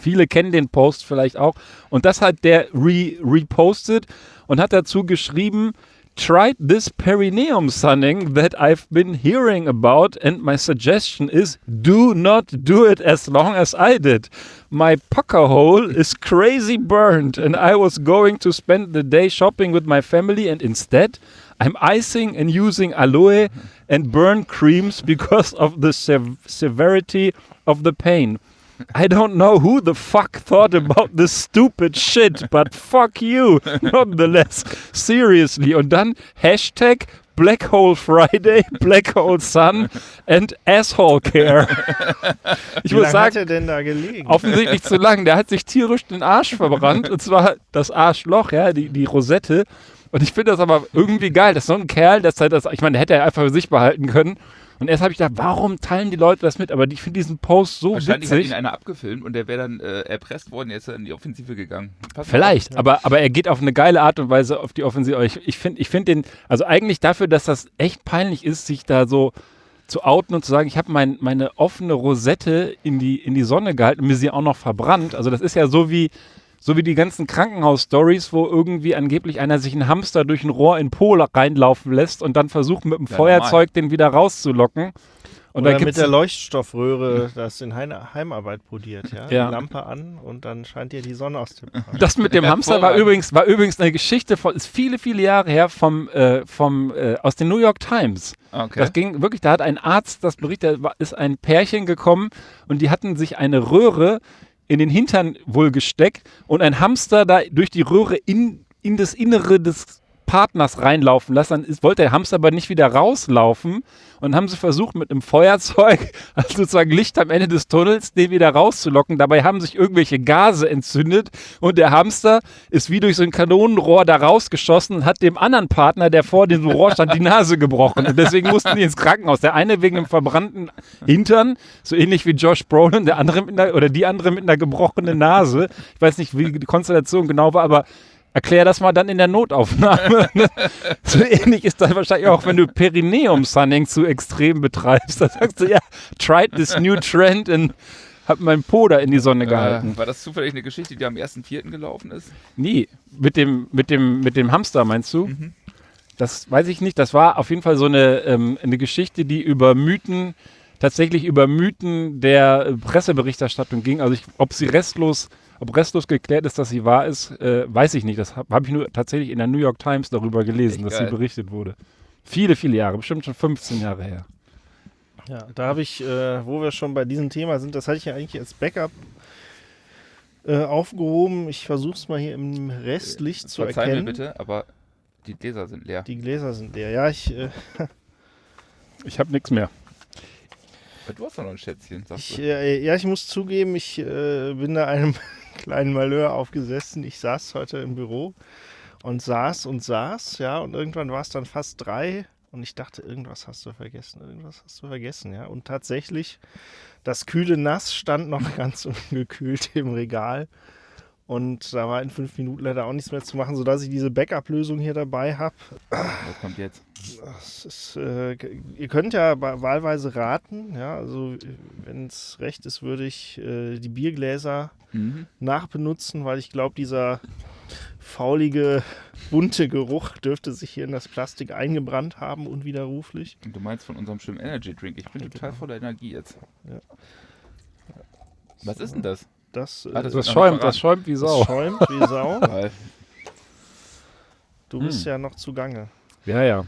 Viele kennen den Post vielleicht auch. Und das hat der re repostet und hat dazu geschrieben, tried this perineum sunning that I've been hearing about and my suggestion is do not do it as long as I did. My pucker hole is crazy burned and I was going to spend the day shopping with my family and instead I'm icing and using aloe and burn creams because of the sev- severity of the pain. I don't know who the fuck thought about this stupid shit, but fuck you, nonetheless. Seriously. Und dann Hashtag Black Hole Friday, [LAUGHS] Black Hole Sun and Asshole Care. Ich Wie muss hat er denn da gelegen? offensichtlich zu lang. Der hat sich tierisch den Arsch verbrannt. Und zwar das Arschloch, ja, die, die Rosette. Und ich finde das aber irgendwie geil, dass so ein Kerl, dass er das, ich meine, der hätte er einfach für sich behalten können. Und erst habe ich gedacht, warum teilen die Leute das mit? Aber ich finde diesen Post so Wahrscheinlich hat ihn witzig. einer abgefilmt und der wäre dann äh, erpresst worden, jetzt in die Offensive gegangen. Pass Vielleicht, aber, aber er geht auf eine geile Art und Weise auf die Offensive. Ich, ich finde ich find den, also eigentlich dafür, dass das echt peinlich ist, sich da so zu outen und zu sagen, ich habe mein, meine offene Rosette in die, in die Sonne gehalten und mir sie auch noch verbrannt. Also das ist ja so wie, so wie die ganzen Krankenhaus-Stories, wo irgendwie angeblich einer sich einen Hamster durch ein Rohr in Po reinlaufen lässt und dann versucht mit dem Ja, Feuerzeug den wieder rauszulocken. Und Oder da mit der Leuchtstoffröhre das in Heim Heimarbeit poliert, ja? Ja. Die Lampe an und dann scheint dir die Sonne aus dem Arsch. Das mit dem Hamster war übrigens, war übrigens eine Geschichte von, ist viele, viele Jahre her vom, äh, vom, äh, aus den New York Times. Okay. Das ging wirklich, da hat ein Arzt das berichtet, da war- ist ein Pärchen gekommen und die hatten sich eine Röhre in den Hintern wohl gesteckt und ein Hamster da durch die Röhre in, in das Innere des Partners reinlaufen lassen. Dann wollte der Hamster aber nicht wieder rauslaufen und haben sie versucht mit einem Feuerzeug, [LAUGHS] also sozusagen Licht am Ende des Tunnels, den wieder rauszulocken. Dabei haben sich irgendwelche Gase entzündet und der Hamster ist wie durch so ein Kanonenrohr da rausgeschossen und hat dem anderen Partner, der vor diesem Rohr stand, die Nase gebrochen. Und deswegen mussten die ins Krankenhaus. Der eine wegen einem verbrannten Hintern, so ähnlich wie Josh Brolin, der andere einer, oder die andere mit einer gebrochenen Nase. Ich weiß nicht, wie die Konstellation genau war, aber Erklär das mal dann in der Notaufnahme. [LAUGHS] so ähnlich ist das wahrscheinlich auch, wenn du Perineum-Sunning zu extrem betreibst. Da sagst du, ja, tried this new trend und hab meinen Po da in die Sonne gehalten. äh, war das zufällig eine Geschichte, die am 1.4. gelaufen ist? Nie. Mit dem, mit dem, mit dem Hamster, meinst du? Mhm. Das weiß ich nicht. Das war auf jeden Fall so eine, ähm, eine Geschichte, die über Mythen, tatsächlich über Mythen der äh, Presseberichterstattung ging. Also ich, ob sie restlos, ob restlos geklärt ist, dass sie wahr ist, äh, weiß ich nicht. Das habe hab ich nur tatsächlich in der New York Times darüber gelesen, Echt dass geil. sie berichtet wurde. Viele, viele Jahre, bestimmt schon 15 Jahre her. Ja, da habe ich, äh, wo wir schon bei diesem Thema sind, das hatte ich ja eigentlich als Backup äh, aufgehoben. Ich versuche es mal hier im Restlicht zu Verzeih erkennen. mir bitte, aber die Gläser sind leer. Die Gläser sind leer. Ja, ich, äh, [LAUGHS] Ich habe nichts mehr. Du hast doch noch ein Schätzchen, sagst ich, du. äh, ja, ich muss zugeben, ich äh, bin da einem kleinen Malheur aufgesessen. Ich saß heute im Büro und saß und saß, ja, und irgendwann war es dann fast drei und ich dachte, irgendwas hast du vergessen, irgendwas hast du vergessen, ja. Und tatsächlich, das kühle Nass stand noch [LAUGHS] ganz ungekühlt im Regal. Und da war in fünf Minuten leider auch nichts mehr zu machen, sodass ich diese Backup-Lösung hier dabei habe. Was kommt jetzt? Ist, äh, ihr könnt ja wahlweise raten, ja, also wenn es recht ist, würde ich äh, die Biergläser Mhm. nachbenutzen, weil ich glaube, dieser faulige, bunte Geruch dürfte sich hier in das Plastik eingebrannt haben, unwiderruflich. Und du meinst von unserem schönen Energy Drink. Ich bin total voller Energie jetzt. Ja. Was ist denn das? Das, äh, Ah, das Das schäumt, das schäumt wie das Sau. schäumt wie Sau. [LAUGHS] Du bist Hm. ja noch zugange. Ja, ja.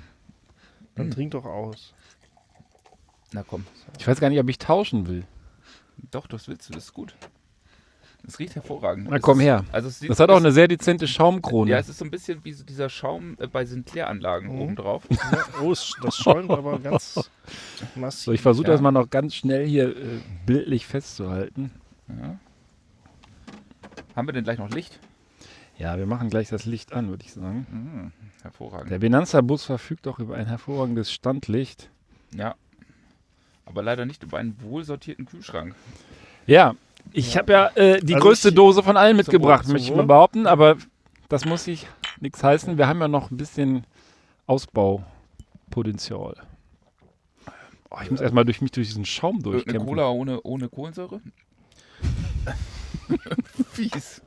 Dann Hm. trink doch aus. Na komm. Ich weiß gar nicht, ob ich tauschen will. Doch, das willst du, das ist gut. Es riecht hervorragend. Na komm her. Also es sieht, Das hat auch es- eine sehr dezente Schaumkrone. Ja, es ist so ein bisschen wie so dieser Schaum äh, bei Sinclair-Anlagen Mhm. obendrauf. Ja, oh, das schäumt aber ganz massiv. so, ich versuche Ja. das mal noch ganz schnell hier äh, bildlich festzuhalten. Ja. Haben wir denn gleich noch Licht? Ja, wir machen gleich das Licht an, würde ich sagen. Mhm. Hervorragend. Der Benanza-Bus verfügt auch über ein hervorragendes Standlicht. Ja. Aber leider nicht über einen wohlsortierten Kühlschrank. Ja, ich habe ja äh, die Also größte ich- Dose von allen mitgebracht, Wohl, möchte ich mal Wohl. behaupten, aber das muss sich nichts heißen. Wir haben ja noch ein bisschen Ausbaupotenzial. Oh, ich muss erstmal durch mich durch diesen Schaum Eine durchkämpfen. Cola ohne, ohne Kohlensäure? [LAUGHS] Fies.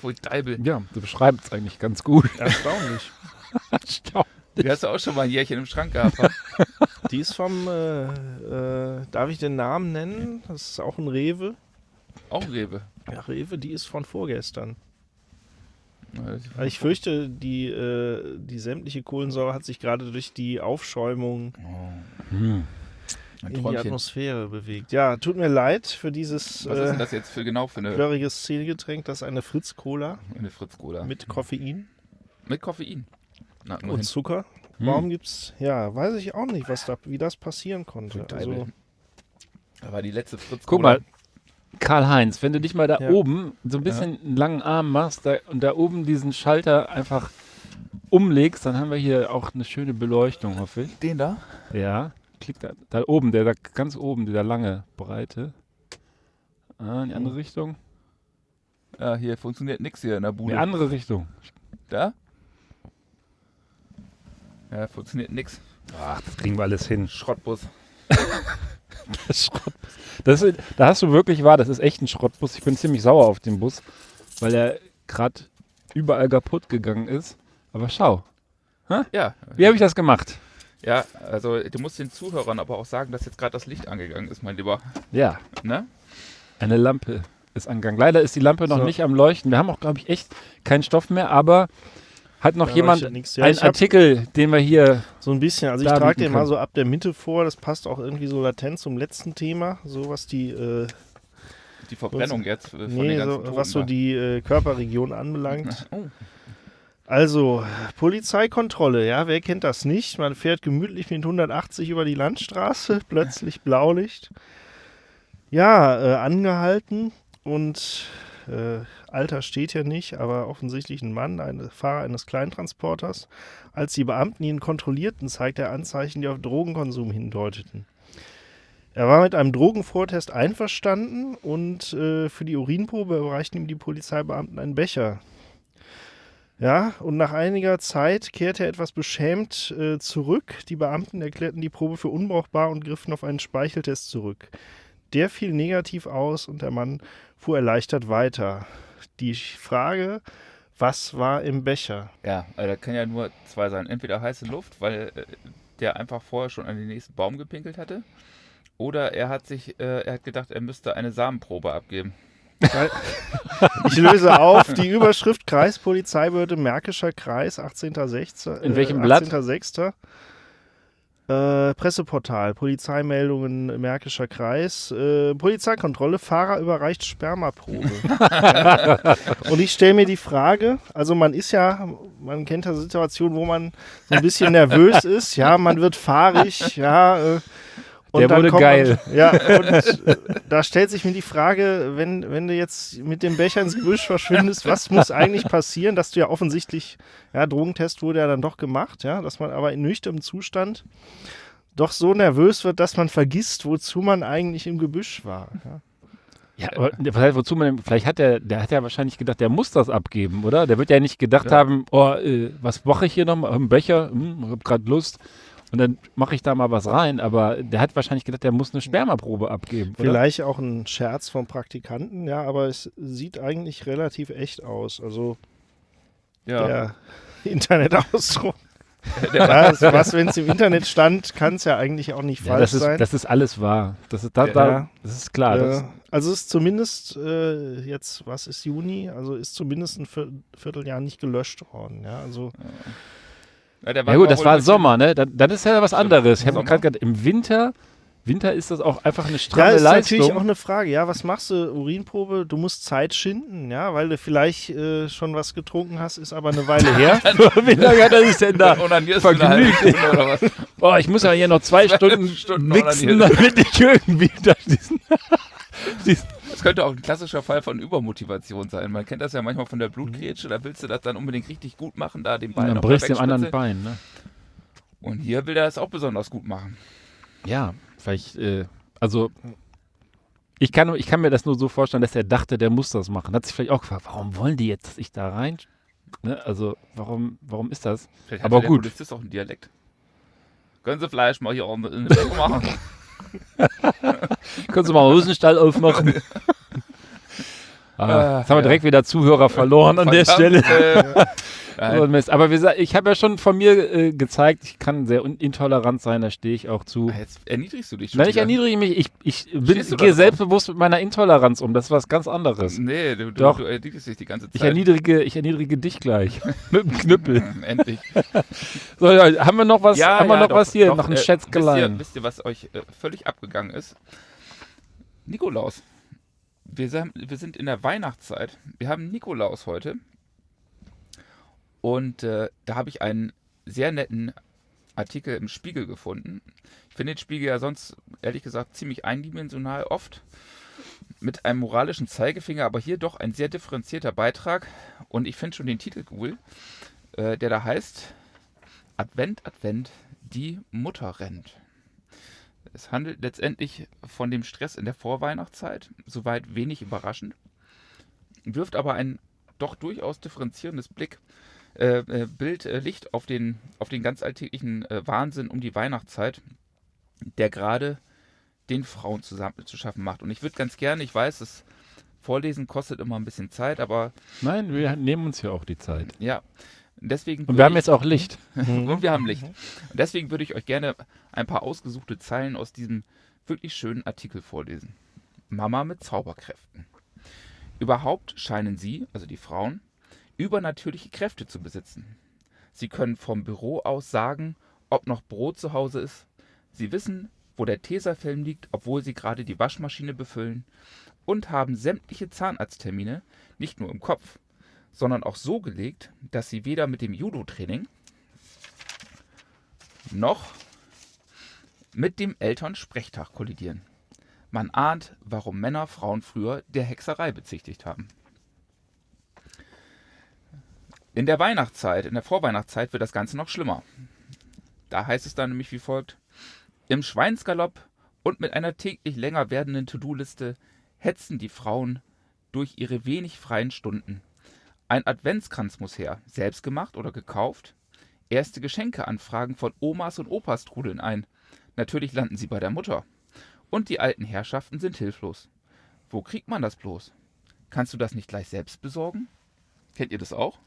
Voll Deibel. Ja, du beschreibst es eigentlich ganz gut. Erstaunlich. Die hast du auch schon mal ein Jährchen im Schrank gehabt. wa? [LAUGHS] Die ist vom, äh, äh, darf ich den Namen nennen? Das ist auch ein Rewe. auch ein Rewe. Ja, Rewe, die ist von vorgestern. Also ich fürchte, die, äh, die sämtliche Kohlensäure hat sich gerade durch die Aufschäumung Oh, Hm. In die. Atmosphäre bewegt. Ja, tut mir leid für dieses Was ist denn äh, das jetzt für genau für eine, plörrige Szenegetränk. Das ist eine Fritz-Cola eine Fritz-Cola? mit Koffein Mit Koffein. Na, und. Zucker. Hm. Warum gibt's, ja, weiß ich auch nicht, was da, wie das passieren konnte. Also. Da war die letzte Fritz-Cola. Guck mal, Karl-Heinz, wenn du dich mal da Ja. oben so ein bisschen einen langen Arm machst da, und da oben diesen Schalter einfach umlegst, dann haben wir hier auch eine schöne Beleuchtung, hoffe ich. Den da? Ja, klick da, da oben, der da ganz oben, dieser lange, breite. Ah, in die andere Richtung. Ja, hier funktioniert nichts hier in der In Bude. die andere Richtung. Da? Ja, funktioniert nix. Ach, das kriegen wir alles hin. Schrottbus. [LAUGHS] Das Schrottbus. Das ist, da hast du wirklich wahr, das ist echt ein Schrottbus. Ich bin ziemlich sauer auf den Bus, weil er gerade überall kaputt gegangen ist. Aber schau, Ja. wie habe ich das gemacht? Ja, also du musst den Zuhörern aber auch sagen, dass jetzt gerade das Licht angegangen ist, mein Lieber. Ja, Ne? eine Lampe ist angegangen. Leider ist die Lampe noch So. nicht am Leuchten. Wir haben auch, glaube ich, echt keinen Stoff mehr, aber hat noch Da jemand. Ja, einen Artikel, den wir hier. so ein bisschen, also ich trage den mal so ab der Mitte vor. Das passt auch irgendwie so latent zum letzten Thema, so was die, äh, Die Verbrennung jetzt äh, von nee, den ganzen so, Toten was so die äh, Körperregion anbelangt. [LAUGHS] Oh, Also, Polizeikontrolle, ja, wer kennt das nicht? Man fährt gemütlich mit 180 über die Landstraße, [LAUGHS] plötzlich Blaulicht. Ja, äh, angehalten und äh, Alter steht ja nicht, aber offensichtlich ein Mann, ein Fahrer eines Kleintransporters. Als die Beamten ihn kontrollierten, zeigte er Anzeichen, die auf Drogenkonsum hindeuteten. Er war mit einem Drogenvortest einverstanden und äh, für die Urinprobe überreichten ihm die Polizeibeamten einen Becher. Ja, und nach einiger Zeit kehrte er etwas beschämt äh, zurück. Die Beamten erklärten die Probe für unbrauchbar und griffen auf einen Speicheltest zurück. Der fiel negativ aus und der Mann fuhr erleichtert weiter. Die Frage, was war im Becher? Ja, also da kann ja nur zwei sein. Entweder heiße Luft, weil äh, der einfach vorher schon an den nächsten Baum gepinkelt hatte. Oder er hat sich, äh, er hat gedacht, er müsste eine Samenprobe abgeben. [LAUGHS] Ich löse auf die Überschrift Kreispolizeibehörde Märkischer Kreis, 18.06. In welchem äh, Blatt? 18.06. Äh, Presseportal, Polizeimeldungen Märkischer Kreis, äh, Polizeikontrolle, Fahrer überreicht Spermaprobe. ja. [LAUGHS] Und ich stelle mir die Frage, also man ist ja, man kennt ja Situationen, wo man so ein bisschen nervös ist, ja, man wird fahrig, ja. Äh, und Der wurde geil. Man, [LAUGHS] ja, und äh, [LAUGHS] da stellt sich mir die Frage, wenn, wenn du jetzt mit dem Becher ins Gebüsch verschwindest, was muss eigentlich passieren, dass du ja offensichtlich, ja, Drogentest wurde ja dann doch gemacht, ja, dass man aber in nüchternem Zustand doch so nervös wird, dass man vergisst, wozu man eigentlich im Gebüsch war. Ja. Ja, aber heißt, wozu man, vielleicht hat der, der hat ja wahrscheinlich gedacht, der muss das abgeben, oder? Der wird ja nicht gedacht Ja. haben, oh, äh, was mache ich hier nochmal? Im Becher, hm, ich hab gerade Lust. Und dann mache ich da mal was rein. Aber der hat wahrscheinlich gedacht, der muss eine Spermaprobe abgeben. Oder? Vielleicht auch ein Scherz vom Praktikanten, ja, aber es sieht eigentlich relativ echt aus. Also Ja, der [LAUGHS] Internetausdruck. [LAUGHS] ja, das, was, wenn es im Internet stand, kann es ja eigentlich auch nicht Ja, falsch das, ist, sein. das ist alles wahr. Das ist, da, Ja. da, das ist klar. das, Äh, also ist zumindest äh, jetzt, was ist Juni? Also ist zumindest ein Vier- Vierteljahr nicht gelöscht worden. Ja, also Ja, der Ja gut, das war Sommer, ne? Dann, dann ist ja was anderes. Ich habe gerade gedacht, im Winter, Winter ist das auch einfach eine Ja, stramme ist natürlich auch Leistung. eine Frage. Ja, was machst du? Urinprobe, du musst Zeit schinden, ja, weil du vielleicht äh, schon was getrunken hast, ist aber eine Weile [LAUGHS] her. [LAUGHS] Wie lange hat er sich denn da? [LAUGHS] Vergnügt. Oder was? Boah, ich muss ja hier noch zwei Stunden, Stunden mixen, damit ich irgendwie da diesen, diesen Das könnte auch ein klassischer Fall von Übermotivation sein. Man kennt das ja manchmal von der Blutgrätsche, da willst du das dann unbedingt richtig gut machen, da den Bein dann noch brichst du dem anderen Bein, ne? Und hier will er es auch besonders gut machen. Ja, vielleicht, äh, also ich kann, ich kann mir das nur so vorstellen, dass er dachte, der muss das machen. Hat sich vielleicht auch gefragt, warum wollen die jetzt, dass ich da rein? Ne? Also, warum, warum ist das? Vielleicht Aber der gut. Polizist auch einen Dialekt. Können Sie vielleicht mal hier in in Weg machen? [LAUGHS] Können Sie mal einen Hosenstall aufmachen? [LAUGHS] ah, jetzt haben wir ja. direkt wieder Zuhörer verloren an der Stelle. äh, [LAUGHS] So. Aber gesagt, ich habe ja schon von mir äh, gezeigt, ich kann sehr intolerant sein, da stehe ich auch zu. Jetzt erniedrigst du dich schon. Nein, ich erniedrige mich. Ich, ich bin- gehe selbstbewusst mit meiner Intoleranz um. Das ist was ganz anderes. Nee, du, Doch. du erniedrigst dich die ganze Zeit. Ich erniedrige, ich erniedrige dich gleich. [LAUGHS] mit dem Knüppel. [LAUGHS] Endlich. So, ja, haben wir noch was, haben wir noch doch, was hier? doch, noch ein äh, Schätzgelein. Wisst ihr, wisst ihr, was euch äh, völlig abgegangen ist? Nikolaus. Wir, sind in der Weihnachtszeit. Wir haben Nikolaus heute. Und äh, da habe ich einen sehr netten Artikel im Spiegel gefunden. Ich finde den Spiegel ja sonst, ehrlich gesagt, ziemlich eindimensional oft. Mit einem moralischen Zeigefinger, aber hier doch ein sehr differenzierter Beitrag. Und ich finde schon den Titel cool, äh, der da heißt Advent, Advent, die Mutter rennt. Es handelt letztendlich von dem Stress in der Vorweihnachtszeit, soweit wenig überraschend, wirft aber ein doch durchaus differenzierendes Blick, äh, äh, Bild, äh, Licht auf den, auf den ganz alltäglichen äh, Wahnsinn um die Weihnachtszeit, der gerade den Frauen zusammen zu schaffen macht. Und ich würde ganz gerne, ich weiß, das Vorlesen kostet immer ein bisschen Zeit, aber Nein, wir nehmen uns ja auch die Zeit. ja, deswegen. Und wir haben jetzt auch Licht. [LAUGHS] und wir haben Licht. Und deswegen würde ich euch gerne ein paar ausgesuchte Zeilen aus diesem wirklich schönen Artikel vorlesen. Mama mit Zauberkräften. Überhaupt scheinen sie, also die Frauen, übernatürliche Kräfte zu besitzen. Sie können vom Büro aus sagen, ob noch Brot zu Hause ist. Sie wissen, wo der Tesafilm liegt, obwohl sie gerade die Waschmaschine befüllen. Und haben sämtliche Zahnarzttermine nicht nur im Kopf, sondern auch so gelegt, dass sie weder mit dem Judo-Training noch mit dem Elternsprechtag kollidieren. Man ahnt, warum Männer Frauen früher der Hexerei bezichtigt haben. In der Weihnachtszeit, in der Vorweihnachtszeit wird das Ganze noch schlimmer. Da heißt es dann nämlich wie folgt: Im Schweinsgalopp und mit einer täglich länger werdenden To-Do-Liste hetzen die Frauen durch ihre wenig freien Stunden. Ein Adventskranz muss her, selbst gemacht oder gekauft. Erste Geschenkeanfragen von Omas und Opas trudeln ein. Natürlich landen sie bei der Mutter. Und die alten Herrschaften sind hilflos. Wo kriegt man das bloß? Kannst du das nicht gleich selbst besorgen? Kennt ihr das auch?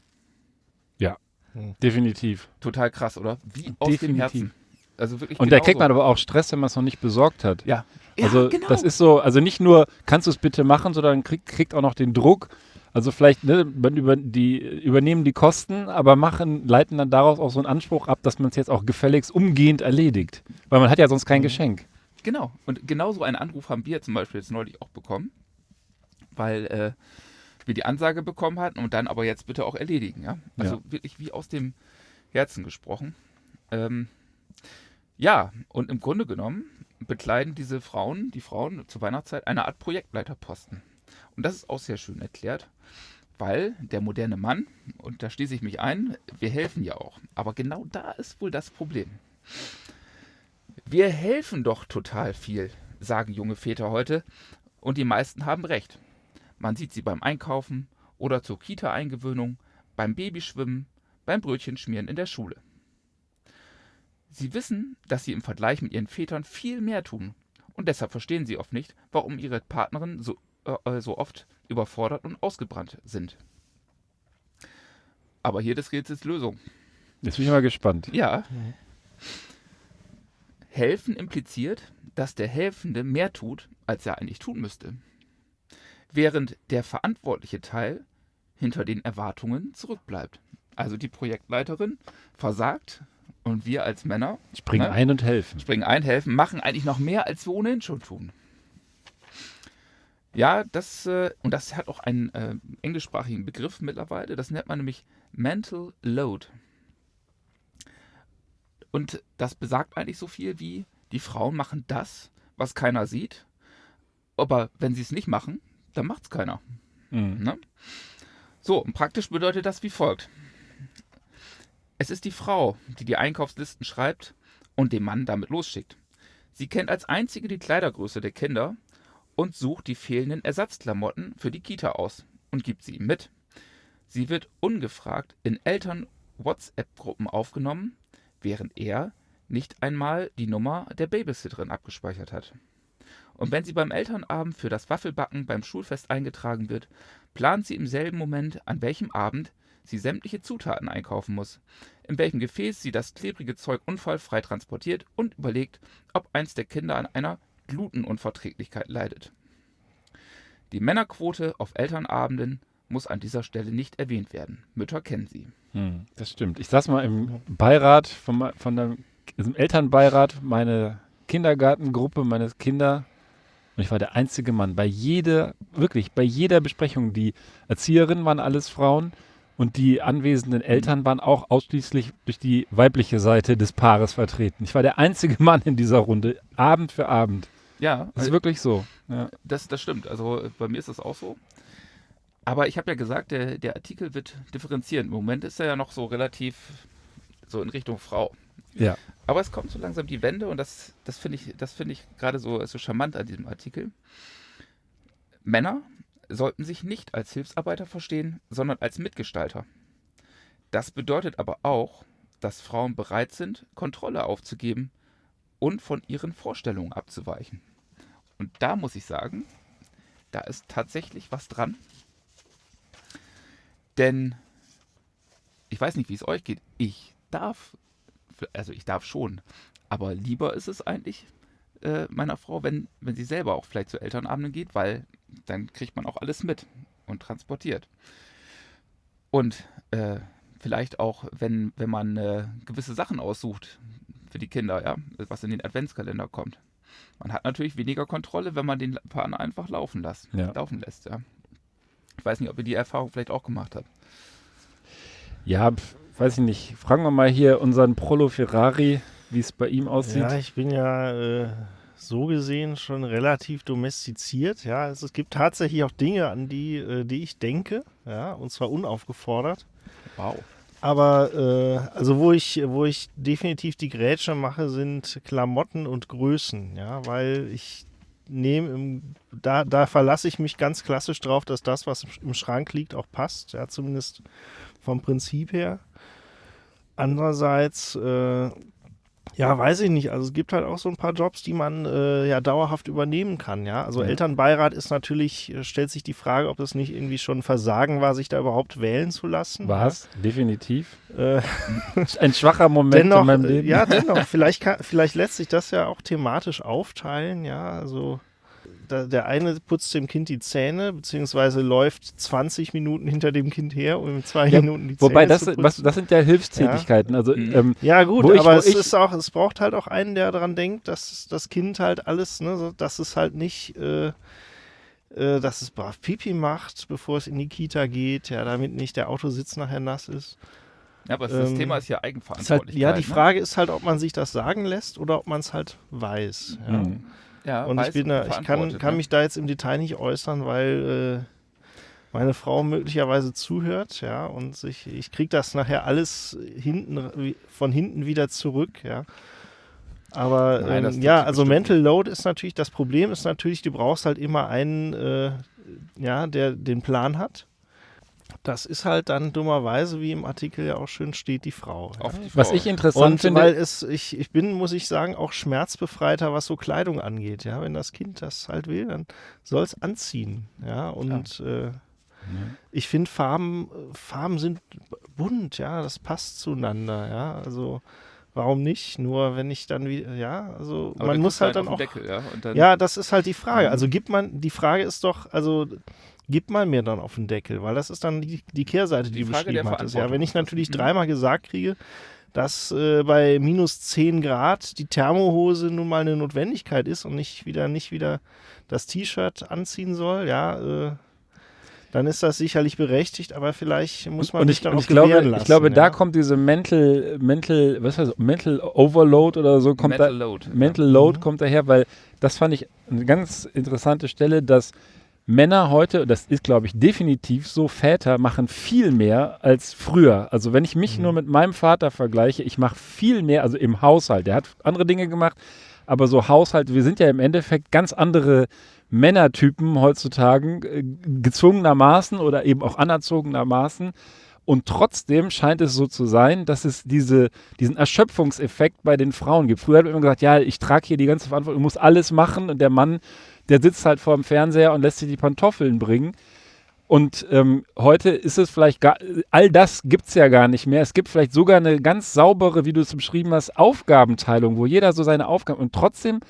Definitiv. Total krass, oder? Wie aus dem Definitiv. Herzen. Also wirklich Und da genauso. kriegt man aber auch Stress, wenn man es noch nicht besorgt hat. Ja. ja Also genau. das ist so, also nicht nur, kannst du es bitte machen, sondern kriegt, kriegt auch noch den Druck. Also vielleicht ne, über, die, übernehmen die Kosten, aber machen, leiten dann daraus auch so einen Anspruch ab, dass man es jetzt auch gefälligst umgehend erledigt. Weil man hat ja sonst kein Geschenk. Genau. Und genau so einen Anruf haben wir zum Beispiel jetzt neulich auch bekommen, weil äh, wir die Ansage bekommen hatten und dann aber jetzt bitte auch erledigen. Ja? Also wirklich wie aus dem Herzen gesprochen. Ähm, ja, und im Grunde genommen bekleiden diese Frauen, die Frauen zur Weihnachtszeit, eine Art Projektleiterposten. Und das ist auch sehr schön erklärt, weil der moderne Mann, und da schließe ich mich ein, wir helfen ja auch. Aber genau da ist wohl das Problem. Wir helfen doch total viel, sagen junge Väter heute, und die meisten haben recht. Man sieht sie beim Einkaufen oder zur Kita-Eingewöhnung, beim Babyschwimmen, beim Brötchenschmieren in der Schule. Sie wissen, dass sie im Vergleich mit ihren Vätern viel mehr tun, und deshalb verstehen sie oft nicht, warum ihre Partnerinnen so, äh, so oft überfordert und ausgebrannt sind. Aber hier des Rätsels Lösung. Jetzt bin ich mal gespannt. Ja. Helfen impliziert, dass der Helfende mehr tut, als er eigentlich tun müsste. Während der verantwortliche Teil hinter den Erwartungen zurückbleibt. Also die Projektleiterin versagt und wir als Männer Springen Ne? ein und helfen. springen ein, helfen, machen eigentlich noch mehr, als wir ohnehin schon tun. Ja, das, äh, und das hat auch einen äh, englischsprachigen Begriff mittlerweile. Das nennt man nämlich Mental Load. Und das besagt eigentlich so viel wie, die Frauen machen das, was keiner sieht. Aber wenn sie es nicht machen, dann macht es keiner. Mhm. Ne? So, und praktisch bedeutet das wie folgt. Es ist die Frau, die die Einkaufslisten schreibt und den Mann damit losschickt. Sie kennt als einzige die Kleidergröße der Kinder und sucht die fehlenden Ersatzklamotten für die Kita aus und gibt sie ihm mit. Sie wird ungefragt in Eltern-WhatsApp-Gruppen aufgenommen, während er nicht einmal die Nummer der Babysitterin abgespeichert hat. Und wenn sie beim Elternabend für das Waffelbacken beim Schulfest eingetragen wird, plant sie im selben Moment, an welchem Abend sie sämtliche Zutaten einkaufen muss, in welchem Gefäß sie das klebrige Zeug unfallfrei transportiert und überlegt, ob eins der Kinder an einer Glutenunverträglichkeit leidet. Die Männerquote auf Elternabenden muss an dieser Stelle nicht erwähnt werden. Mütter kennen sie. Hm, das stimmt. Ich saß mal im Beirat von, von der, im Elternbeirat, meine Kindergartengruppe, meine Kinder. Und ich war der einzige Mann. Bei jeder, wirklich, bei jeder Besprechung, die Erzieherinnen waren alles Frauen und die anwesenden Eltern waren auch ausschließlich durch die weibliche Seite des Paares vertreten. Ich war der einzige Mann in dieser Runde, Abend für Abend. Ja, Das ist wirklich so. Ja. Das, das stimmt. Also äh, bei mir ist das auch so. Aber ich habe ja gesagt, der, der Artikel wird differenzieren. Im Moment ist er ja noch so relativ so in Richtung Frau. ja. Aber es kommt so langsam die Wende und das, das finde ich, das finde ich gerade so, so charmant an diesem Artikel. Männer sollten sich nicht als Hilfsarbeiter verstehen, sondern als Mitgestalter. Das bedeutet aber auch, dass Frauen bereit sind, Kontrolle aufzugeben und von ihren Vorstellungen abzuweichen. Und da muss ich sagen, da ist tatsächlich was dran. Denn ich weiß nicht, wie es euch geht. Ich darf, also ich darf schon, aber lieber ist es eigentlich äh, meiner Frau, wenn, wenn sie selber auch vielleicht zu Elternabenden geht, weil dann kriegt man auch alles mit und transportiert. Und äh, vielleicht auch, wenn, wenn man äh, gewisse Sachen aussucht für die Kinder, ja, was in den Adventskalender kommt. Man hat natürlich weniger Kontrolle, wenn man den Partner einfach laufen lässt. Ja. Laufen lässt, ja. Ich weiß nicht, ob ihr die Erfahrung vielleicht auch gemacht habt. Ja, weiß ich nicht. Fragen wir mal hier unseren Prolo Ferrari, wie es bei ihm aussieht. Ja, ich bin ja äh, so gesehen schon relativ domestiziert. Ja, also es gibt tatsächlich auch Dinge, an die, äh, die ich denke, ja, und zwar unaufgefordert. Wow. Aber äh, also wo ich, wo ich definitiv die Grätsche mache, sind Klamotten und Größen, ja, weil ich nehme im, da, da verlasse ich mich ganz klassisch drauf, dass das, was im Schrank liegt, auch passt, ja, zumindest vom Prinzip her. Andererseits, äh, ja, weiß ich nicht. Also es gibt halt auch so ein paar Jobs, die man äh, ja dauerhaft übernehmen kann, ja. Also Ja. Elternbeirat ist natürlich, äh, stellt sich die Frage, ob es nicht irgendwie schon Versagen war, sich da überhaupt wählen zu lassen. War es, definitiv. Äh, [LAUGHS] Ein schwacher Moment dennoch, in meinem Leben. ja, dennoch, [LAUGHS] vielleicht, kann, vielleicht lässt sich das ja auch thematisch aufteilen, ja, also der eine putzt dem Kind die Zähne, beziehungsweise läuft 20 Minuten hinter dem Kind her, um in zwei Ja, Minuten die Wobei, Zähne das, zu putzen. was, das sind ja Hilfstätigkeiten. Also, Mhm. ähm, ja gut, ich- aber wo es ich- ist auch, es braucht halt auch einen, der daran denkt, dass das Kind halt alles, ne, so, dass es halt nicht, äh, äh, dass es brav Pipi macht, bevor es in die Kita geht, ja, damit nicht der Autositz nachher nass ist. Ja, aber das Ähm, Thema ist ja Ist halt, Eigenverantwortlichkeit. ja, die ne? Frage ist halt, ob man sich das sagen lässt oder ob man es halt weiß. Ja. mh. Ja, Und ich bin da, ich kann, kann ne? mich da jetzt im Detail nicht äußern, weil äh, meine Frau möglicherweise zuhört, ja, und sich, ich kriege das nachher alles hinten von hinten wieder zurück, ja. Aber Nein, ähm, ja, also Mental Load ist natürlich, das Problem ist natürlich, du brauchst halt immer einen, äh, ja, der den Plan hat. Das ist halt dann dummerweise, wie im Artikel ja auch schön steht, die Frau. Ja. Auf die Was Frau. ich interessant Und finde, weil es, ich, ich bin, muss ich sagen, auch schmerzbefreiter, was so Kleidung angeht. Ja, wenn das Kind das halt will, dann soll es anziehen. Ja, und äh, ich finde Farben, Farben sind bunt, ja, das passt zueinander, ja. Also warum nicht? Nur wenn ich dann wieder, ja, also Aber man muss halt dann auch. Deckel, ja, und dann, Ja, das ist halt die Frage. Also gibt man, die Frage ist doch, also gib mal mir dann auf den Deckel, weil das ist dann die, die Kehrseite, die, Die du beschrieben hattest. Ja, wenn ich natürlich Mhm. dreimal gesagt kriege, dass äh, bei minus 10 Grad die Thermohose nun mal eine Notwendigkeit ist und nicht wieder nicht wieder das T-Shirt anziehen soll, ja, äh, dann ist das sicherlich berechtigt, aber vielleicht muss man und sich ich, dann und ich glaube, lassen. ich glaube, da ja. kommt diese Mental, Mental, was heißt, Mental Overload oder so kommt Mental da, Load. Mental Load Mhm. kommt daher, weil das fand ich eine ganz interessante Stelle, dass Männer heute, das ist glaube ich definitiv so, Väter machen viel mehr als früher. Also wenn ich mich Mhm. nur mit meinem Vater vergleiche, ich mache viel mehr, also im Haushalt. Der hat andere Dinge gemacht, aber so Haushalt, wir sind ja im Endeffekt ganz andere Männertypen heutzutage, äh, gezwungenermaßen oder eben auch anerzogenermaßen. Und trotzdem scheint es so zu sein, dass es diese, diesen Erschöpfungseffekt bei den Frauen gibt. Früher hat man immer gesagt, ja, ich trage hier die ganze Verantwortung, ich muss alles machen und der Mann, der sitzt halt vor dem Fernseher und lässt sich die Pantoffeln bringen. Und ähm, heute ist es vielleicht gar, all das gibt es ja gar nicht mehr. Es gibt vielleicht sogar eine ganz saubere, wie du es beschrieben hast, Aufgabenteilung, wo jeder so seine Aufgaben und trotzdem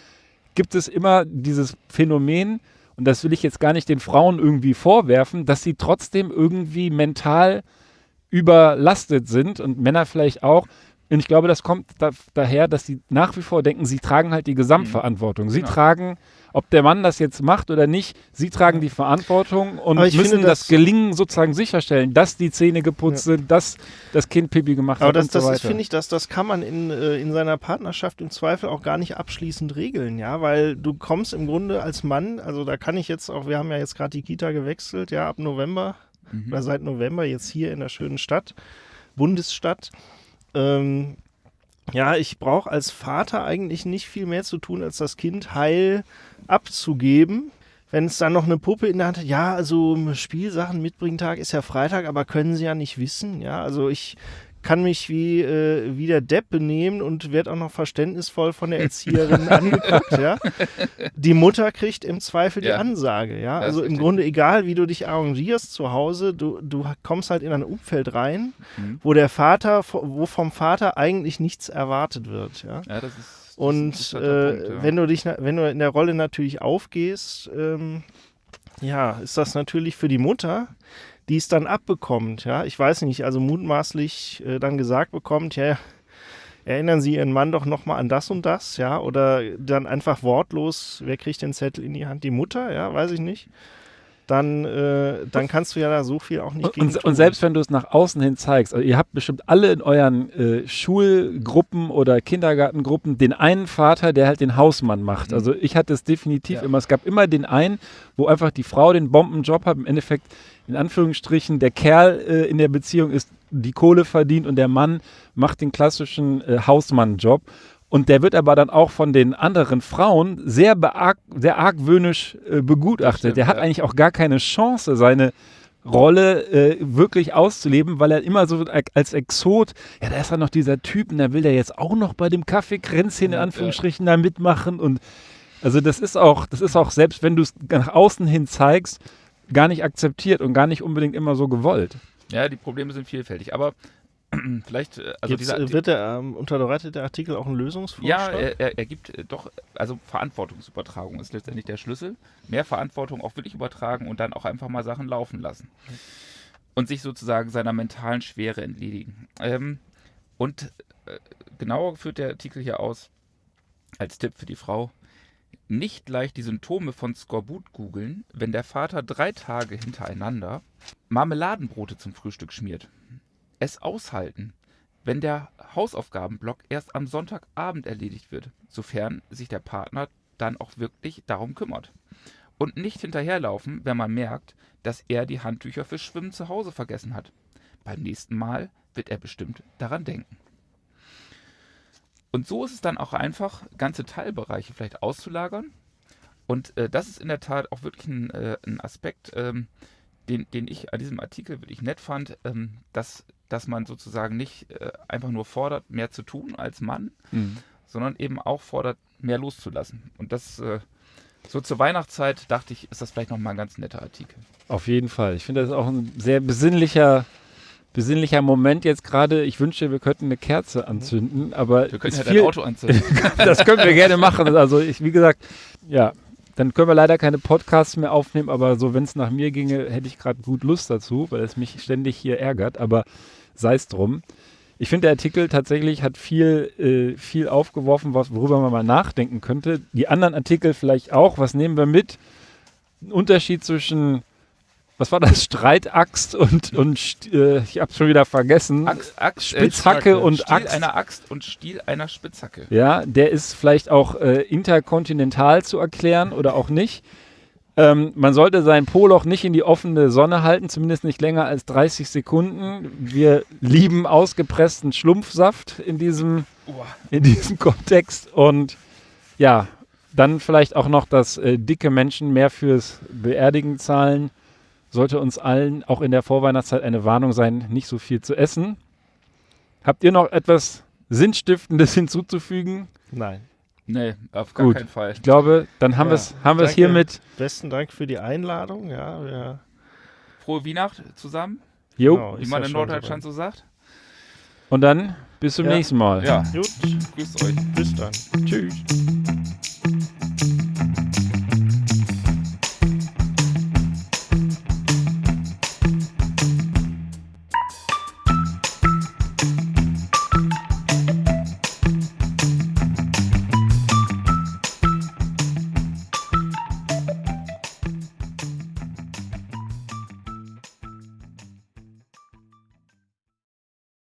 gibt es immer dieses Phänomen, und das will ich jetzt gar nicht den Frauen irgendwie vorwerfen, dass sie trotzdem irgendwie mental überlastet sind und Männer vielleicht auch. Und ich glaube, das kommt da, daher, dass sie nach wie vor denken, sie tragen halt die Gesamtverantwortung. Sie Genau. tragen, ob der Mann das jetzt macht oder nicht, sie tragen die Verantwortung und Aber ich müssen finde, das das- Gelingen sozusagen sicherstellen, dass die Zähne geputzt sind, dass das Kind Pipi gemacht Aber hat das, und so das weiter. ist, finde ich, dass das kann man in, äh, in seiner Partnerschaft im Zweifel auch gar nicht abschließend regeln, ja, weil du kommst im Grunde als Mann, also da kann ich jetzt auch, wir haben ja jetzt gerade die Kita gewechselt, ja, ab November Mhm. oder seit November jetzt hier in der schönen Stadt, Bundesstadt. Ähm, ja, ich brauche als Vater eigentlich nicht viel mehr zu tun, als das Kind heil abzugeben. Wenn es dann noch eine Puppe in der Hand hat, ja, also Spielsachen mitbringen Tag ist ja Freitag, aber können sie ja nicht wissen, ja. Also ich kann mich wie, äh, wie der Depp benehmen und werde auch noch verständnisvoll von der Erzieherin [LAUGHS] angeguckt, ja. Die Mutter kriegt im Zweifel die Ja. Ansage, ja. Das Also im. Grunde egal, wie du dich arrangierst zu Hause, du, du kommst halt in ein Umfeld rein, Mhm. wo der Vater, wo vom Vater eigentlich nichts erwartet wird, ja. Ja, das ist. das Und äh, Punkt, ja. wenn du dich, wenn du in der Rolle natürlich aufgehst, ähm, ja, ist das natürlich für die Mutter, die es dann abbekommt, ja. Ich weiß nicht, also mutmaßlich äh, dann gesagt bekommt, ja, erinnern Sie Ihren Mann doch nochmal an das und das, ja, oder dann einfach wortlos, wer kriegt den Zettel in die Hand? Die Mutter, ja, weiß ich nicht. Dann, äh, dann kannst du ja da so viel auch nicht Und, gegen und, und selbst wenn du es nach außen hin zeigst, also ihr habt bestimmt alle in euren äh, Schulgruppen oder Kindergartengruppen den einen Vater, der halt den Hausmann macht. Mhm. Also ich hatte es definitiv Ja. immer. Es gab immer den einen, wo einfach die Frau den Bombenjob hat, im Endeffekt in Anführungsstrichen der Kerl äh, in der Beziehung ist, die Kohle verdient und der Mann macht den klassischen äh, Hausmannjob. Und der wird aber dann auch von den anderen Frauen sehr, bearg sehr argwöhnisch äh, begutachtet. stimmt, der hat ja. eigentlich auch gar keine Chance, seine Rolle äh, wirklich auszuleben, weil er immer so als Exot, ja, da ist dann noch dieser Typ und da will der jetzt auch noch bei dem Kaffeekränzchen in Anführungsstrichen da mitmachen und also das ist auch, das ist auch selbst wenn du es nach außen hin zeigst, gar nicht akzeptiert und gar nicht unbedingt immer so gewollt. Ja, die Probleme sind vielfältig. Aber [CLEARS THROAT] vielleicht, äh, also dieser. äh, wird der, ähm, unterbreitet der Artikel auch einen ja, Lösungsvorschlag? er, er, er gibt äh, doch, also Verantwortungsübertragung ist letztendlich der Schlüssel. Mehr Verantwortung auch wirklich übertragen und dann auch einfach mal Sachen laufen lassen. Und sich sozusagen seiner mentalen Schwere entledigen. Ähm, und äh, genauer führt der Artikel hier aus, als Tipp für die Frau, nicht leicht die Symptome von Skorbut googeln, wenn der Vater drei Tage hintereinander Marmeladenbrote zum Frühstück schmiert. Es aushalten, wenn der Hausaufgabenblock erst am Sonntagabend erledigt wird, sofern sich der Partner dann auch wirklich darum kümmert. Und nicht hinterherlaufen, wenn man merkt, dass er die Handtücher für Schwimmen zu Hause vergessen hat. Beim nächsten Mal wird er bestimmt daran denken. Und so ist es dann auch einfach, ganze Teilbereiche vielleicht auszulagern. Und äh, das ist in der Tat auch wirklich ein, äh, ein Aspekt, ähm, den, den ich an diesem Artikel wirklich nett fand, ähm, dass, dass man sozusagen nicht äh, einfach nur fordert, mehr zu tun als Mann, sondern eben auch fordert, mehr loszulassen. Und das äh, so zur Weihnachtszeit dachte ich, ist das vielleicht nochmal ein ganz netter Artikel. Auf jeden Fall. Ich finde, das ist auch ein sehr besinnlicher, besinnlicher Moment jetzt gerade. Ich wünsche, wir könnten eine Kerze anzünden, aber Wir können ja viel, dein Auto anzünden. [LAUGHS] das können wir gerne machen. Also ich, wie gesagt, ja, dann können wir leider keine Podcasts mehr aufnehmen, aber so, wenn es nach mir ginge, hätte ich gerade gut Lust dazu, weil es mich ständig hier ärgert, aber sei es drum. Ich finde, der Artikel tatsächlich hat viel, äh, viel aufgeworfen, was, worüber man mal nachdenken könnte. Die anderen Artikel vielleicht auch. Was nehmen wir mit? Ein Unterschied zwischen, was war das? Streitaxt und, und äh, ich habe schon wieder vergessen. Axt, Axt, äh, Spitzhacke und Stiel Axt. einer Axt und Stiel einer Spitzhacke. Ja, der ist vielleicht auch äh, interkontinental zu erklären oder auch nicht. Ähm, man sollte sein Poloch nicht in die offene Sonne halten, zumindest nicht länger als 30 Sekunden. Wir lieben ausgepressten Schlumpfsaft in diesem, in diesem Kontext. Und ja, dann vielleicht auch noch, dass äh, dicke Menschen mehr fürs Beerdigen zahlen. Sollte uns allen auch in der Vorweihnachtszeit eine Warnung sein, nicht so viel zu essen. Habt ihr noch etwas Sinnstiftendes [LAUGHS] hinzuzufügen? Nein. Nee, auf gar Gut. keinen Fall. Ich glaube, dann haben Ja, wir es haben wir's danke. hiermit. Besten Dank für die Einladung. Ja, wir, Frohe Weihnacht zusammen, Jo. Genau. wie man ja in Norddeutschland so sagt. Und dann bis zum Ja. nächsten Mal. Ja, gut, grüßt euch. bis dann. Tschüss.